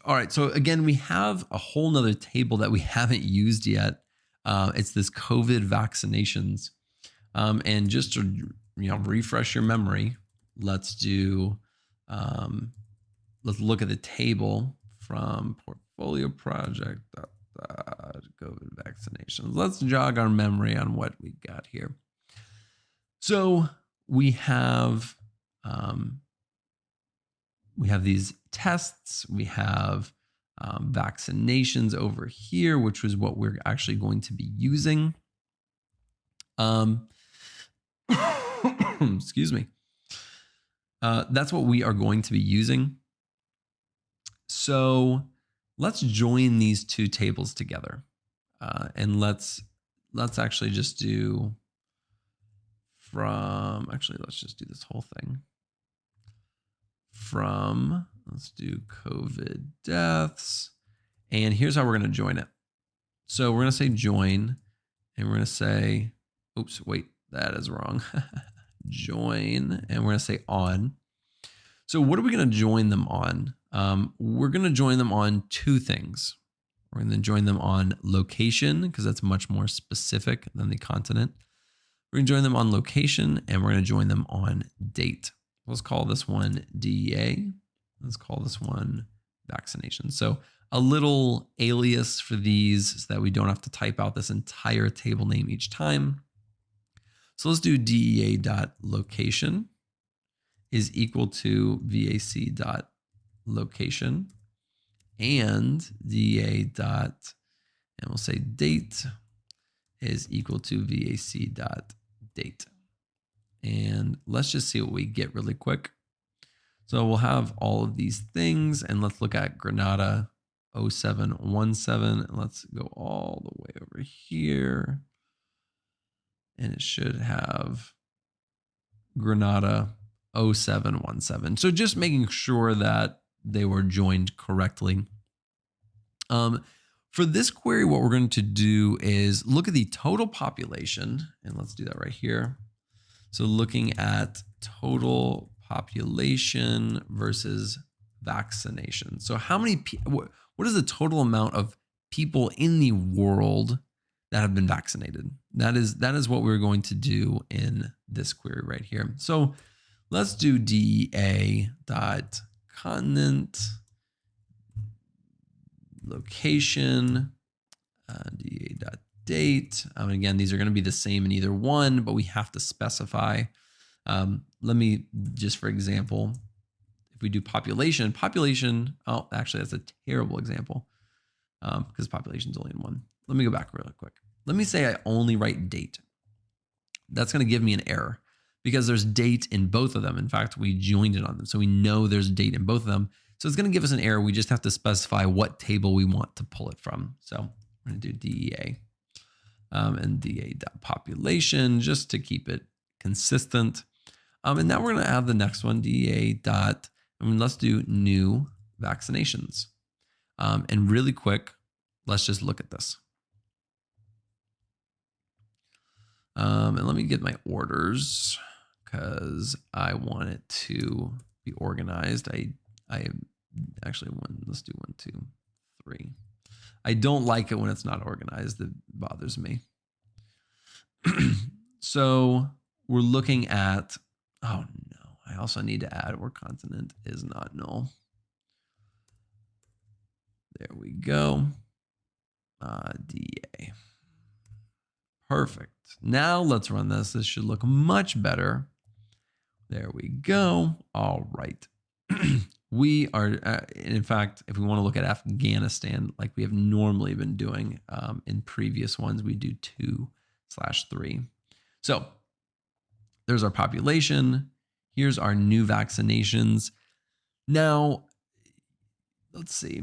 All right. So again, we have a whole nother table that we haven't used yet. Uh, it's this COVID vaccinations. Um, and just to you know refresh your memory, let's do um, let's look at the table from portfolio project COVID vaccinations. Let's jog our memory on what we got here. So we have um, we have these tests, we have um, vaccinations over here, which was what we're actually going to be using. Um, excuse me. Uh, that's what we are going to be using. So let's join these two tables together, uh, and let's let's actually just do from actually let's just do this whole thing from, let's do COVID deaths. And here's how we're going to join it. So we're going to say join, and we're going to say, oops, wait, that is wrong. join, and we're going to say on. So what are we going to join them on? Um, we're going to join them on two things. We're going to join them on location because that's much more specific than the continent. We're going to join them on location and we're going to join them on date. Let's call this one DEA. Let's call this one vaccination. So a little alias for these so that we don't have to type out this entire table name each time. So let's do DEA dot location is equal to VAC dot location and DEA dot, and we'll say date is equal to VAC dot date. And let's just see what we get really quick. So we'll have all of these things and let's look at Grenada 0717. and Let's go all the way over here. And it should have Grenada 0717. So just making sure that they were joined correctly. Um, for this query, what we're going to do is look at the total population, and let's do that right here. So looking at total population versus vaccination. So how many, what is the total amount of people in the world that have been vaccinated? That is, that is what we're going to do in this query right here. So let's do DEA dot continent location uh, dot date. Um, again, these are going to be the same in either one, but we have to specify. Um, let me just, for example, if we do population, population, oh, actually, that's a terrible example um, because population is only in one. Let me go back really quick. Let me say I only write date. That's going to give me an error because there's date in both of them. In fact, we joined it on them. So we know there's date in both of them. So it's going to give us an error. We just have to specify what table we want to pull it from. So I'm going to do DEA um, and DA population just to keep it consistent. Um, and now we're going to add the next one, DA dot, I mean, let's do new vaccinations. Um, and really quick, let's just look at this. Um, and let me get my orders because I want it to be organized. I, I actually one, let's do one, two, three. I don't like it when it's not organized. It bothers me. so we're looking at, oh no, I also need to add where continent is not null. There we go. Uh, DA. Perfect. Now let's run this. This should look much better. There we go. All right. we are, uh, in fact, if we want to look at Afghanistan, like we have normally been doing um, in previous ones, we do two slash three. So there's our population. Here's our new vaccinations. Now, let's see.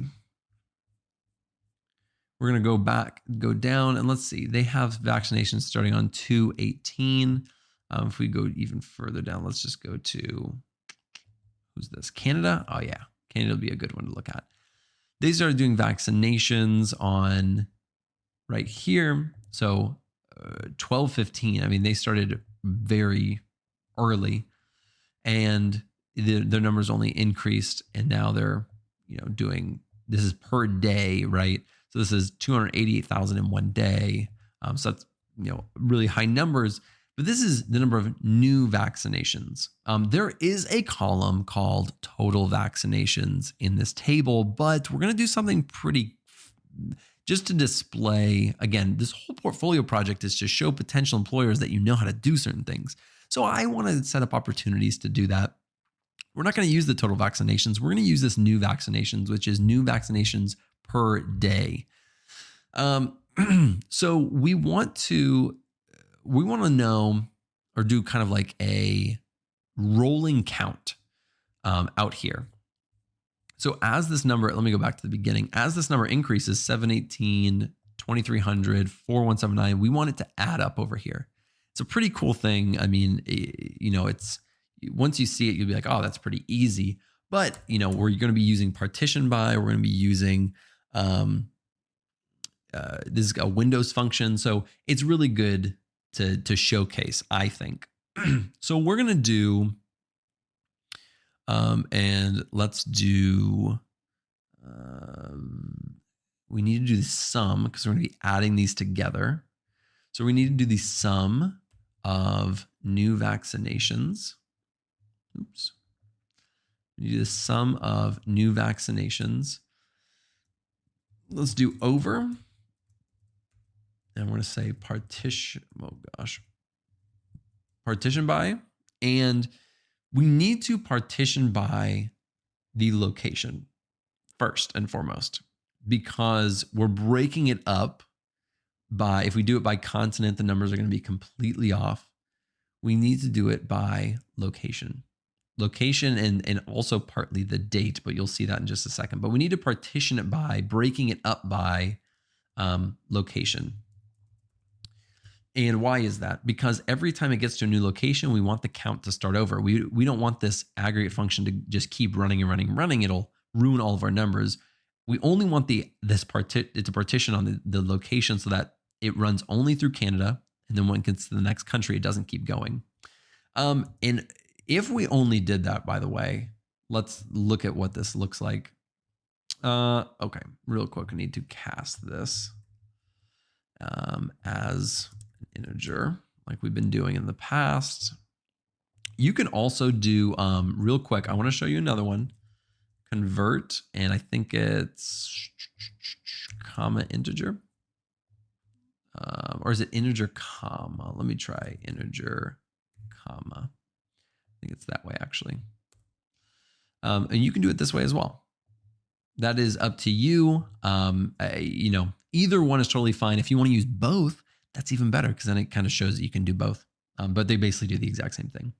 We're going to go back, go down, and let's see. They have vaccinations starting on 218. Um, if we go even further down, let's just go to this? Canada? Oh, yeah. Canada will be a good one to look at. They started doing vaccinations on right here. So uh, 12, 15. I mean, they started very early and the, their numbers only increased. And now they're, you know, doing this is per day, right? So this is 288,000 in one day. Um, so that's, you know, really high numbers. But this is the number of new vaccinations. Um, there is a column called total vaccinations in this table, but we're going to do something pretty just to display. Again, this whole portfolio project is to show potential employers that you know how to do certain things. So I want to set up opportunities to do that. We're not going to use the total vaccinations. We're going to use this new vaccinations, which is new vaccinations per day. Um, so we want to we want to know or do kind of like a rolling count um, out here. So as this number, let me go back to the beginning. As this number increases 718, 2300, 4179, we want it to add up over here. It's a pretty cool thing. I mean, you know, it's once you see it, you'll be like, oh, that's pretty easy. But, you know, we're going to be using partition by, we're going to be using, um, uh, this is a Windows function. So it's really good to to showcase. I think. so we're gonna do, um, and let's do. Um, we need to do the sum because we're to be adding these together. So we need to do the sum of new vaccinations. Oops. We do the sum of new vaccinations. Let's do over and we're going to say partition, oh gosh, partition by, and we need to partition by the location first and foremost, because we're breaking it up by, if we do it by continent, the numbers are going to be completely off. We need to do it by location. Location and, and also partly the date, but you'll see that in just a second. But we need to partition it by breaking it up by um, location. And why is that? Because every time it gets to a new location, we want the count to start over. We, we don't want this aggregate function to just keep running and running and running. It'll ruin all of our numbers. We only want the this part it's a partition on the, the location so that it runs only through Canada. And then when it gets to the next country, it doesn't keep going. Um, and if we only did that, by the way, let's look at what this looks like. Uh, okay, real quick, I need to cast this um, as integer like we've been doing in the past. You can also do um, real quick. I want to show you another one. Convert, and I think it's comma integer. Um, or is it integer comma? Let me try integer comma. I think it's that way actually. Um, and you can do it this way as well. That is up to you. Um, I, you know, either one is totally fine. If you want to use both, that's even better because then it kind of shows that you can do both. Um, but they basically do the exact same thing.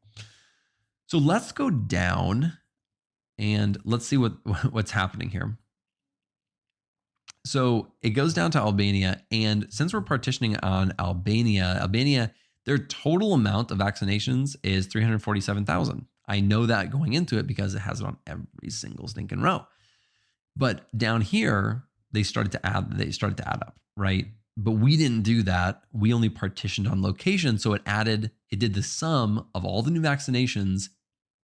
So let's go down and let's see what what's happening here. So it goes down to Albania. And since we're partitioning on Albania, Albania, their total amount of vaccinations is 347,000. I know that going into it because it has it on every single stinking row. But down here, they started to add, they started to add up, right? But we didn't do that. We only partitioned on location. So it added, it did the sum of all the new vaccinations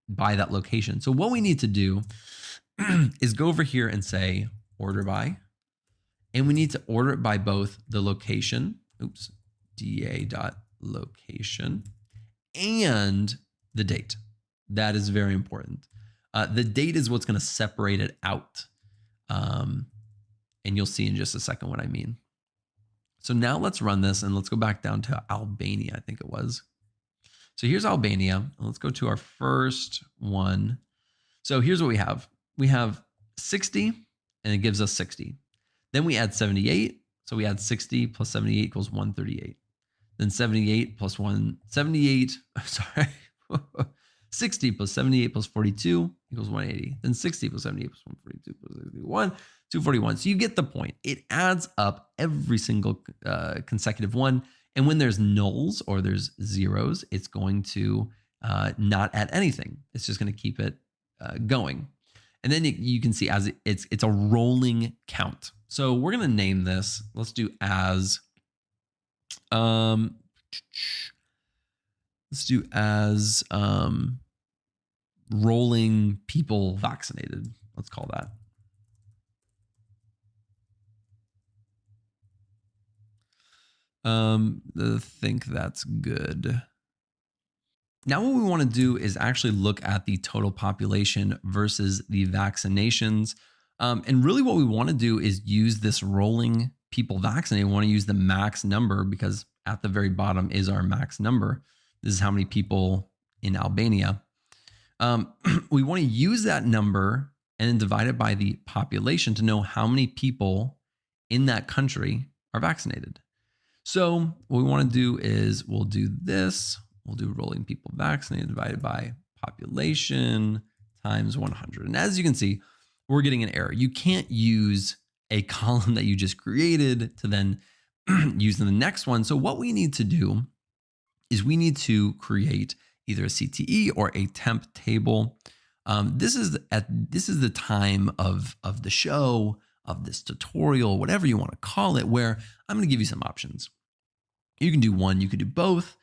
by that location. So what we need to do is go over here and say order by, and we need to order it by both the location, oops, DA dot location and the date. That is very important. Uh, the date is what's going to separate it out. Um, and you'll see in just a second what I mean. So now let's run this and let's go back down to Albania, I think it was. So here's Albania. Let's go to our first one. So here's what we have. we have 60 and it gives us 60. Then we add 78. So we add 60 plus 78 equals 138. Then 78 plus 1, 78, sorry, 60 plus 78 plus 42 equals 180. Then 60 plus 78 plus 142 plus 61, 241. So you get the point. It adds up every single uh, consecutive one. And when there's nulls or there's zeros, it's going to uh, not add anything. It's just going to keep it uh, going. And then you can see as it, it's it's a rolling count. So we're going to name this. Let's do as um let's do as um rolling people vaccinated. Let's call that. Um, I think that's good. Now what we want to do is actually look at the total population versus the vaccinations. Um, and really what we want to do is use this rolling people vaccinated. We want to use the max number because at the very bottom is our max number. This is how many people in Albania. Um, we want to use that number and then divide it by the population to know how many people in that country are vaccinated. So what we want to do is we'll do this. We'll do rolling people vaccinated divided by population times 100. And as you can see, we're getting an error. You can't use a column that you just created to then use in the next one. So what we need to do is we need to create either a CTE or a temp table. Um, this is at this is the time of of the show of this tutorial, whatever you want to call it, where I'm going to give you some options. You can do one, you could do both.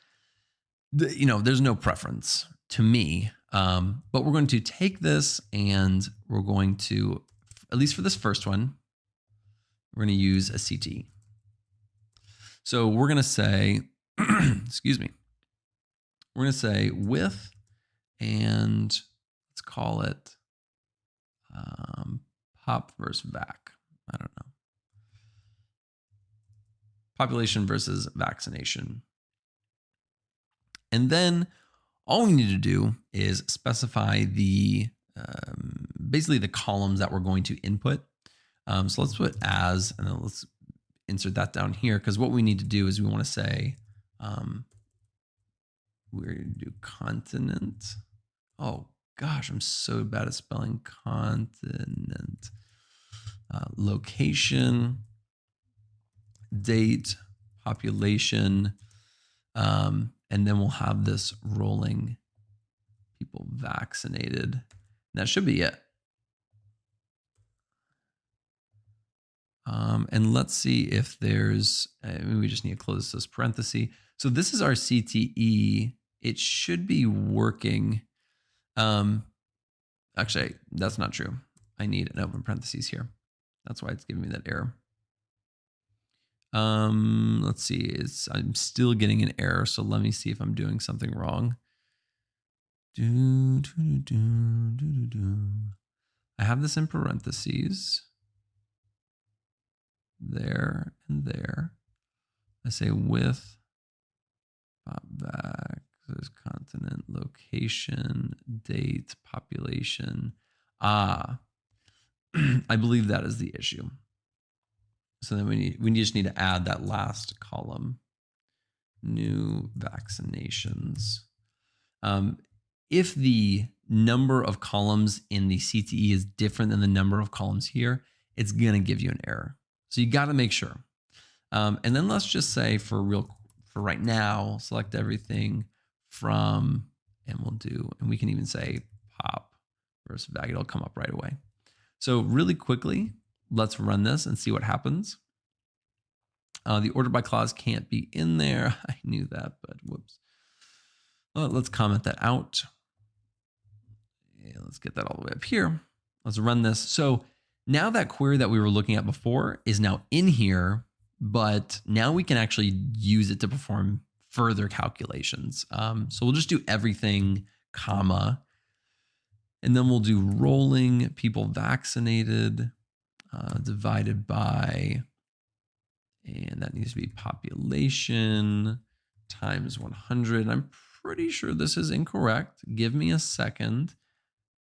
The, you know, there's no preference to me, um, but we're going to take this and we're going to, at least for this first one, we're going to use a CT. So we're going to say, excuse me, we're going to say with and let's call it um, pop versus vac. I don't know population versus vaccination. And then all we need to do is specify the um, basically the columns that we're going to input. Um, so let's put as, and then let's insert that down here because what we need to do is we want to say um, we're going to do continent. Oh gosh, I'm so bad at spelling continent. Uh, location date, population, um, and then we'll have this rolling people vaccinated. And that should be it. Um, and let's see if there's, I mean, we just need to close this parenthesis. So this is our CTE. It should be working. Um, actually, that's not true. I need an open parentheses here. That's why it's giving me that error. Um, let's see. It's I'm still getting an error, so let me see if I'm doing something wrong. Do, do, do. I have this in parentheses. There and there. I say with pop vac. There's continent, location, date, population. Ah, I believe that is the issue. So then we need, we just need to add that last column, new vaccinations. Um, if the number of columns in the CTE is different than the number of columns here, it's to give you an error. So you got to make sure. Um, and then let's just say for real, for right now, select everything from, and we'll do, and we can even say pop versus vac. It'll come up right away. So really quickly, let's run this and see what happens. Uh, the order by clause can't be in there. I knew that, but whoops. Well, let's comment that out. Yeah, let's get that all the way up here. Let's run this. So now that query that we were looking at before is now in here, but now we can actually use it to perform further calculations. Um, so we'll just do everything, comma, and then we'll do rolling people vaccinated uh, divided by, and that needs to be population times 100. I'm pretty sure this is incorrect. Give me a second.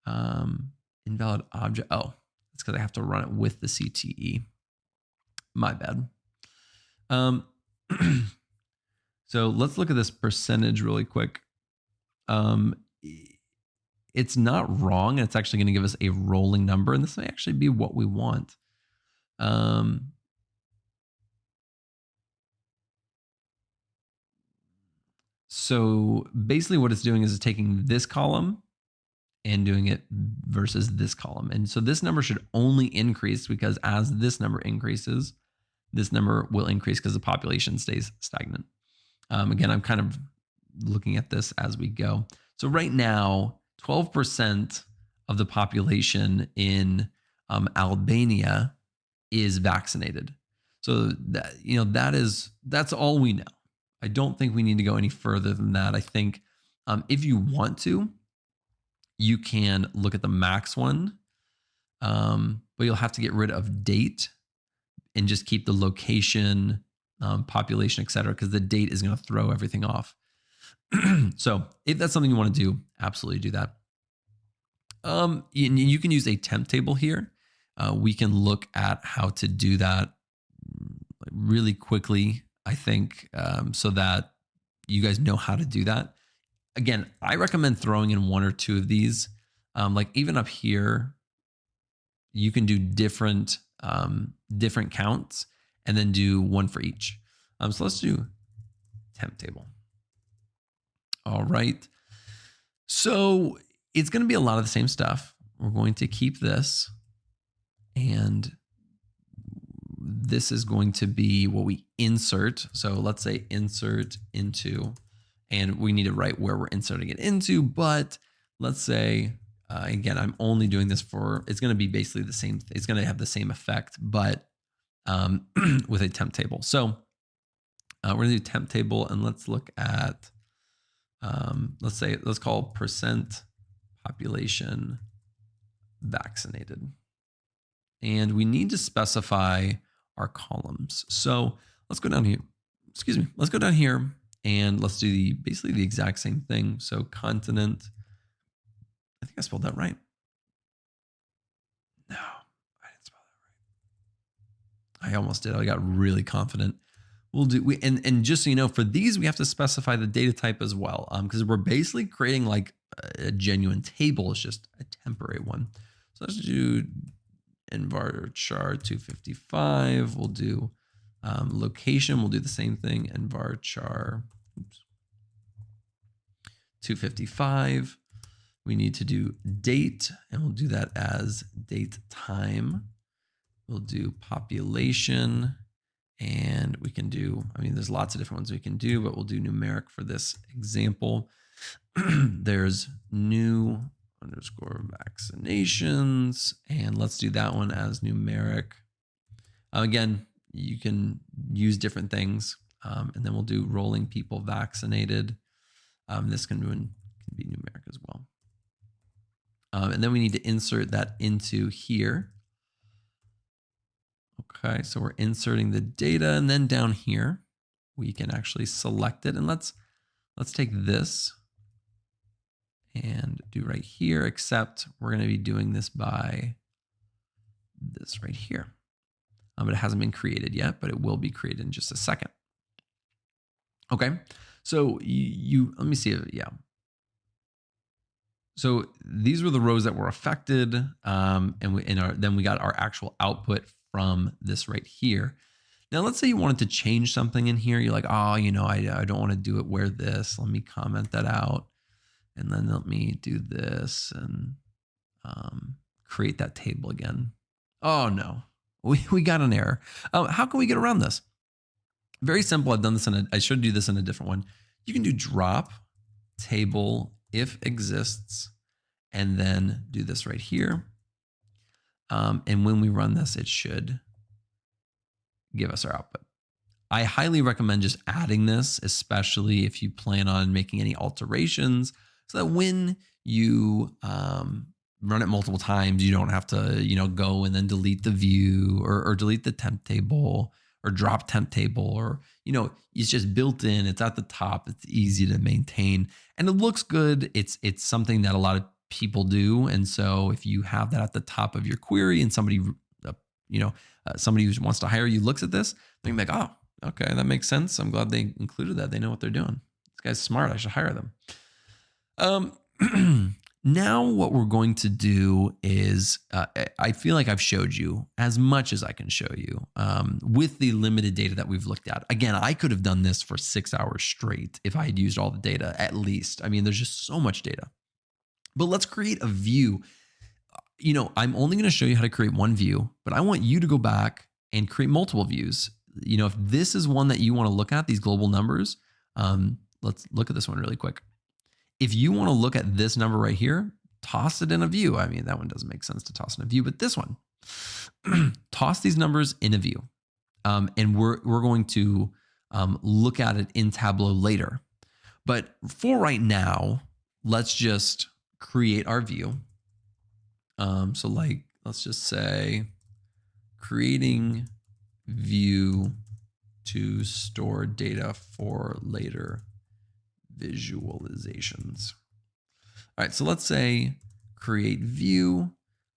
Um, invalid object. Oh, it's because I have to run it with the CTE. My bad. Um, so let's look at this percentage really quick. Um, it's not wrong. And it's actually going to give us a rolling number, and this may actually be what we want. Um, so basically what it's doing is it's taking this column and doing it versus this column. And so this number should only increase because as this number increases, this number will increase because the population stays stagnant. Um, again, I'm kind of looking at this as we go. So right now, 12% of the population in um, Albania is vaccinated. So that you know that is that's all we know. I don't think we need to go any further than that. I think um, if you want to, you can look at the max one, um, but you'll have to get rid of date and just keep the location, um, population, et cetera, because the date is going to throw everything off. so if that's something you want to do, absolutely do that. Um, you, you can use a temp table here. Uh, we can look at how to do that really quickly, I think, um, so that you guys know how to do that. Again, I recommend throwing in one or two of these. Um, like even up here, you can do different um, different counts and then do one for each. Um, so let's do temp table. All right. So it's going to be a lot of the same stuff. We're going to keep this and this is going to be what we insert. So let's say insert into, and we need to write where we're inserting it into, but let's say, uh, again, I'm only doing this for, it's going to be basically the same, it's going to have the same effect, but um, with a temp table. So uh, we're going to do temp table and let's look at, um, let's say, let's call percent population vaccinated. And we need to specify our columns. So let's go down here. Excuse me. Let's go down here and let's do the basically the exact same thing. So continent. I think I spelled that right. No, I didn't spell that right. I almost did. I got really confident. We'll do we and and just so you know, for these we have to specify the data type as well, um, because we're basically creating like a genuine table. It's just a temporary one. So let's do char 255. We'll do um, location. We'll do the same thing. And var char oops, 255. We need to do date, and we'll do that as date time. We'll do population, and we can do, I mean, there's lots of different ones we can do, but we'll do numeric for this example. there's new underscore vaccinations. And let's do that one as numeric. Uh, again, you can use different things. Um, and then we'll do rolling people vaccinated. Um, this can, can be numeric as well. Um, and then we need to insert that into here. Okay, so we're inserting the data and then down here, we can actually select it. And let's, let's take this and do right here, except we're going to be doing this by this right here. Um, it hasn't been created yet, but it will be created in just a second. Okay, so you, you let me see. If, yeah. So these were the rows that were affected, um, and we and our, then we got our actual output from this right here. Now, let's say you wanted to change something in here. You're like, oh, you know, I, I don't want to do it where this. Let me comment that out. And then let me do this and um, create that table again. Oh no, we, we got an error. Um, how can we get around this? Very simple. I've done this in a, I should do this in a different one. You can do drop table if exists, and then do this right here. Um, and when we run this, it should give us our output. I highly recommend just adding this, especially if you plan on making any alterations so that when you um, run it multiple times, you don't have to, you know, go and then delete the view or, or delete the temp table or drop temp table or, you know, it's just built in. It's at the top. It's easy to maintain and it looks good. It's, it's something that a lot of people do. And so if you have that at the top of your query and somebody, uh, you know, uh, somebody who wants to hire you looks at this, they're like, oh, okay, that makes sense. I'm glad they included that. They know what they're doing. This guy's smart. I should hire them. Um, now what we're going to do is, uh, I feel like I've showed you as much as I can show you um, with the limited data that we've looked at. Again, I could have done this for six hours straight if I had used all the data at least. I mean, there's just so much data. But let's create a view. You know, I'm only going to show you how to create one view, but I want you to go back and create multiple views. You know, if this is one that you want to look at, these global numbers, um, let's look at this one really quick. If you want to look at this number right here, toss it in a view. I mean, that one doesn't make sense to toss in a view, but this one, toss these numbers in a view. Um, and we're, we're going to um, look at it in Tableau later. But for right now, let's just create our view. Um, so like, let's just say creating view to store data for later visualizations. All right, so let's say create view,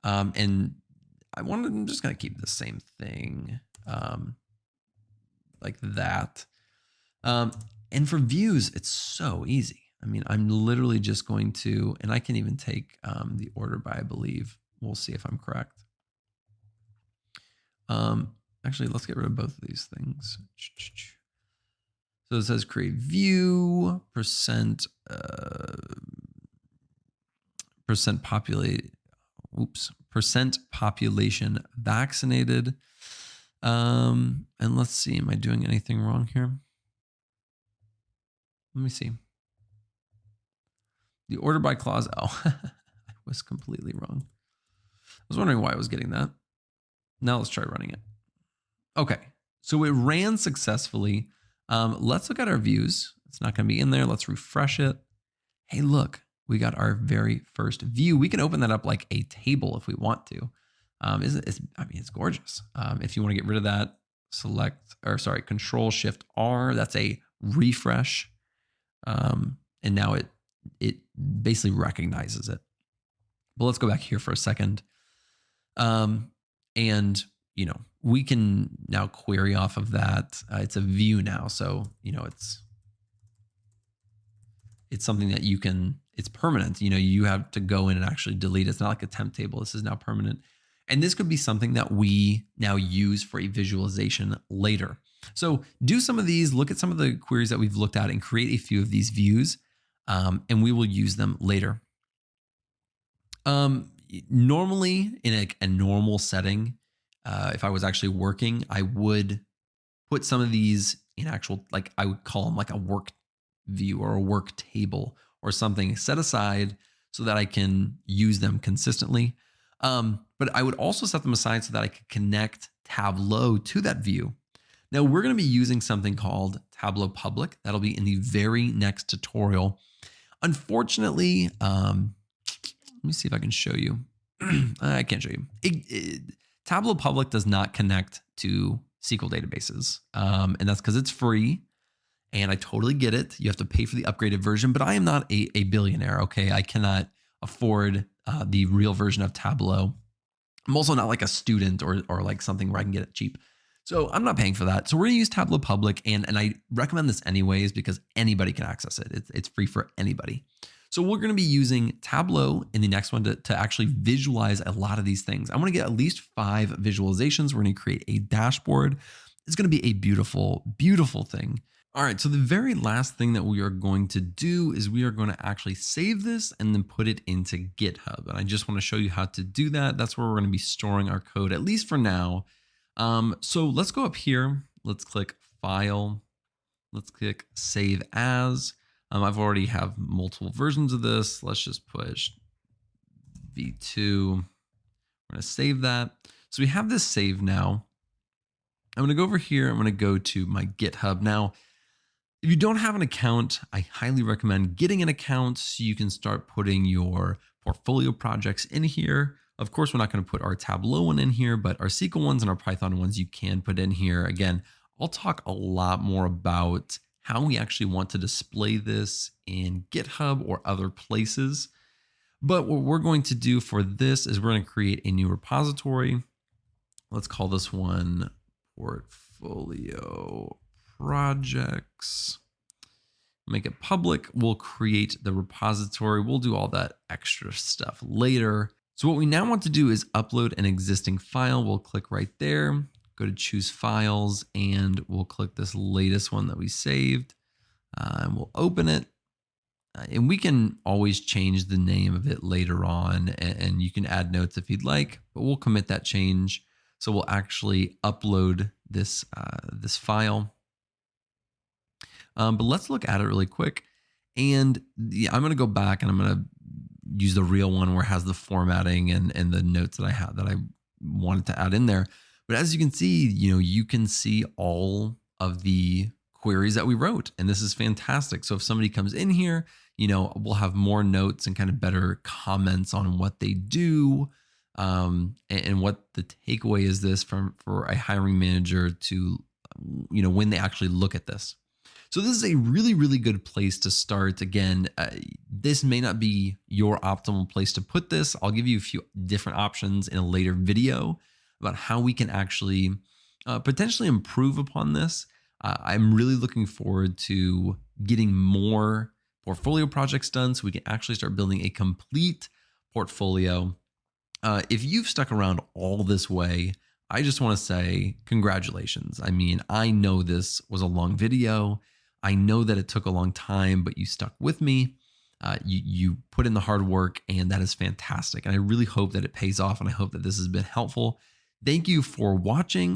um, and I want to, I'm just going to keep the same thing um, like that. Um, and for views, it's so easy. I mean, I'm literally just going to, and I can even take um, the order by, I believe. We'll see if I'm correct. Um, actually, let's get rid of both of these things. So it says create view, percent, uh, percent populate, oops, percent population vaccinated. Um, and let's see, am I doing anything wrong here? Let me see. The order by clause. Oh, I was completely wrong. I was wondering why I was getting that. Now let's try running it. Okay, so it ran successfully. Um, let's look at our views. It's not going to be in there. Let's refresh it. Hey, look, we got our very first view. We can open that up like a table if we want to. Um, is it's, I mean, it's gorgeous. Um, if you want to get rid of that, select, or sorry, Control Shift R. That's a refresh. Um, and now it it basically recognizes it. But let's go back here for a second. Um, and, you know, we can now query off of that. Uh, it's a view now. So, you know, it's, it's something that you can, it's permanent. You know, you have to go in and actually delete. It. It's not like a temp table. This is now permanent. And this could be something that we now use for a visualization later. So do some of these, look at some of the queries that we've looked at and create a few of these views um, and we will use them later. Um, normally, in a, a normal setting, uh, if I was actually working, I would put some of these in actual, like I would call them like a work view or a work table or something set aside so that I can use them consistently. Um, but I would also set them aside so that I could connect Tableau to that view. Now we're going to be using something called Tableau Public. That'll be in the very next tutorial. Unfortunately, um, let me see if I can show you. I can't show you. It, it, Tableau Public does not connect to SQL databases, um, and that's because it's free. And I totally get it. You have to pay for the upgraded version, but I am not a, a billionaire. Okay, I cannot afford uh, the real version of Tableau. I'm also not like a student or or like something where I can get it cheap. So I'm not paying for that. So we're gonna use Tableau Public and, and I recommend this anyways because anybody can access it. It's, it's free for anybody. So we're gonna be using Tableau in the next one to, to actually visualize a lot of these things. I wanna get at least five visualizations. We're gonna create a dashboard. It's gonna be a beautiful, beautiful thing. All right, so the very last thing that we are going to do is we are going to actually save this and then put it into GitHub. And I just want to show you how to do that. That's where we're going to be storing our code, at least for now. Um, so let's go up here. Let's click File. Let's click Save As. Um, I've already have multiple versions of this. Let's just push V2. We're going to save that. So we have this saved now. I'm going to go over here. I'm going to go to my GitHub. Now, if you don't have an account, I highly recommend getting an account so you can start putting your portfolio projects in here. Of course, we're not going to put our Tableau one in here, but our SQL ones and our Python ones you can put in here. Again, I'll talk a lot more about how we actually want to display this in GitHub or other places. But what we're going to do for this is we're going to create a new repository. Let's call this one portfolio projects. Make it public. We'll create the repository. We'll do all that extra stuff later. So what we now want to do is upload an existing file. We'll click right there, go to choose files, and we'll click this latest one that we saved. Uh, and we'll open it. Uh, and we can always change the name of it later on, and, and you can add notes if you'd like, but we'll commit that change. So we'll actually upload this, uh, this file. Um, but let's look at it really quick. And yeah, I'm going to go back and I'm going to use the real one where it has the formatting and, and the notes that I had that I wanted to add in there. But as you can see, you know, you can see all of the queries that we wrote. And this is fantastic. So if somebody comes in here, you know, we'll have more notes and kind of better comments on what they do um, and, and what the takeaway is this from for a hiring manager to, you know, when they actually look at this. So this is a really, really good place to start. Again, uh, this may not be your optimal place to put this. I'll give you a few different options in a later video about how we can actually uh, potentially improve upon this. Uh, I'm really looking forward to getting more portfolio projects done so we can actually start building a complete portfolio. Uh, if you've stuck around all this way, I just want to say congratulations. I mean, I know this was a long video. I know that it took a long time, but you stuck with me. Uh, you, you put in the hard work, and that is fantastic. And I really hope that it pays off, and I hope that this has been helpful. Thank you for watching.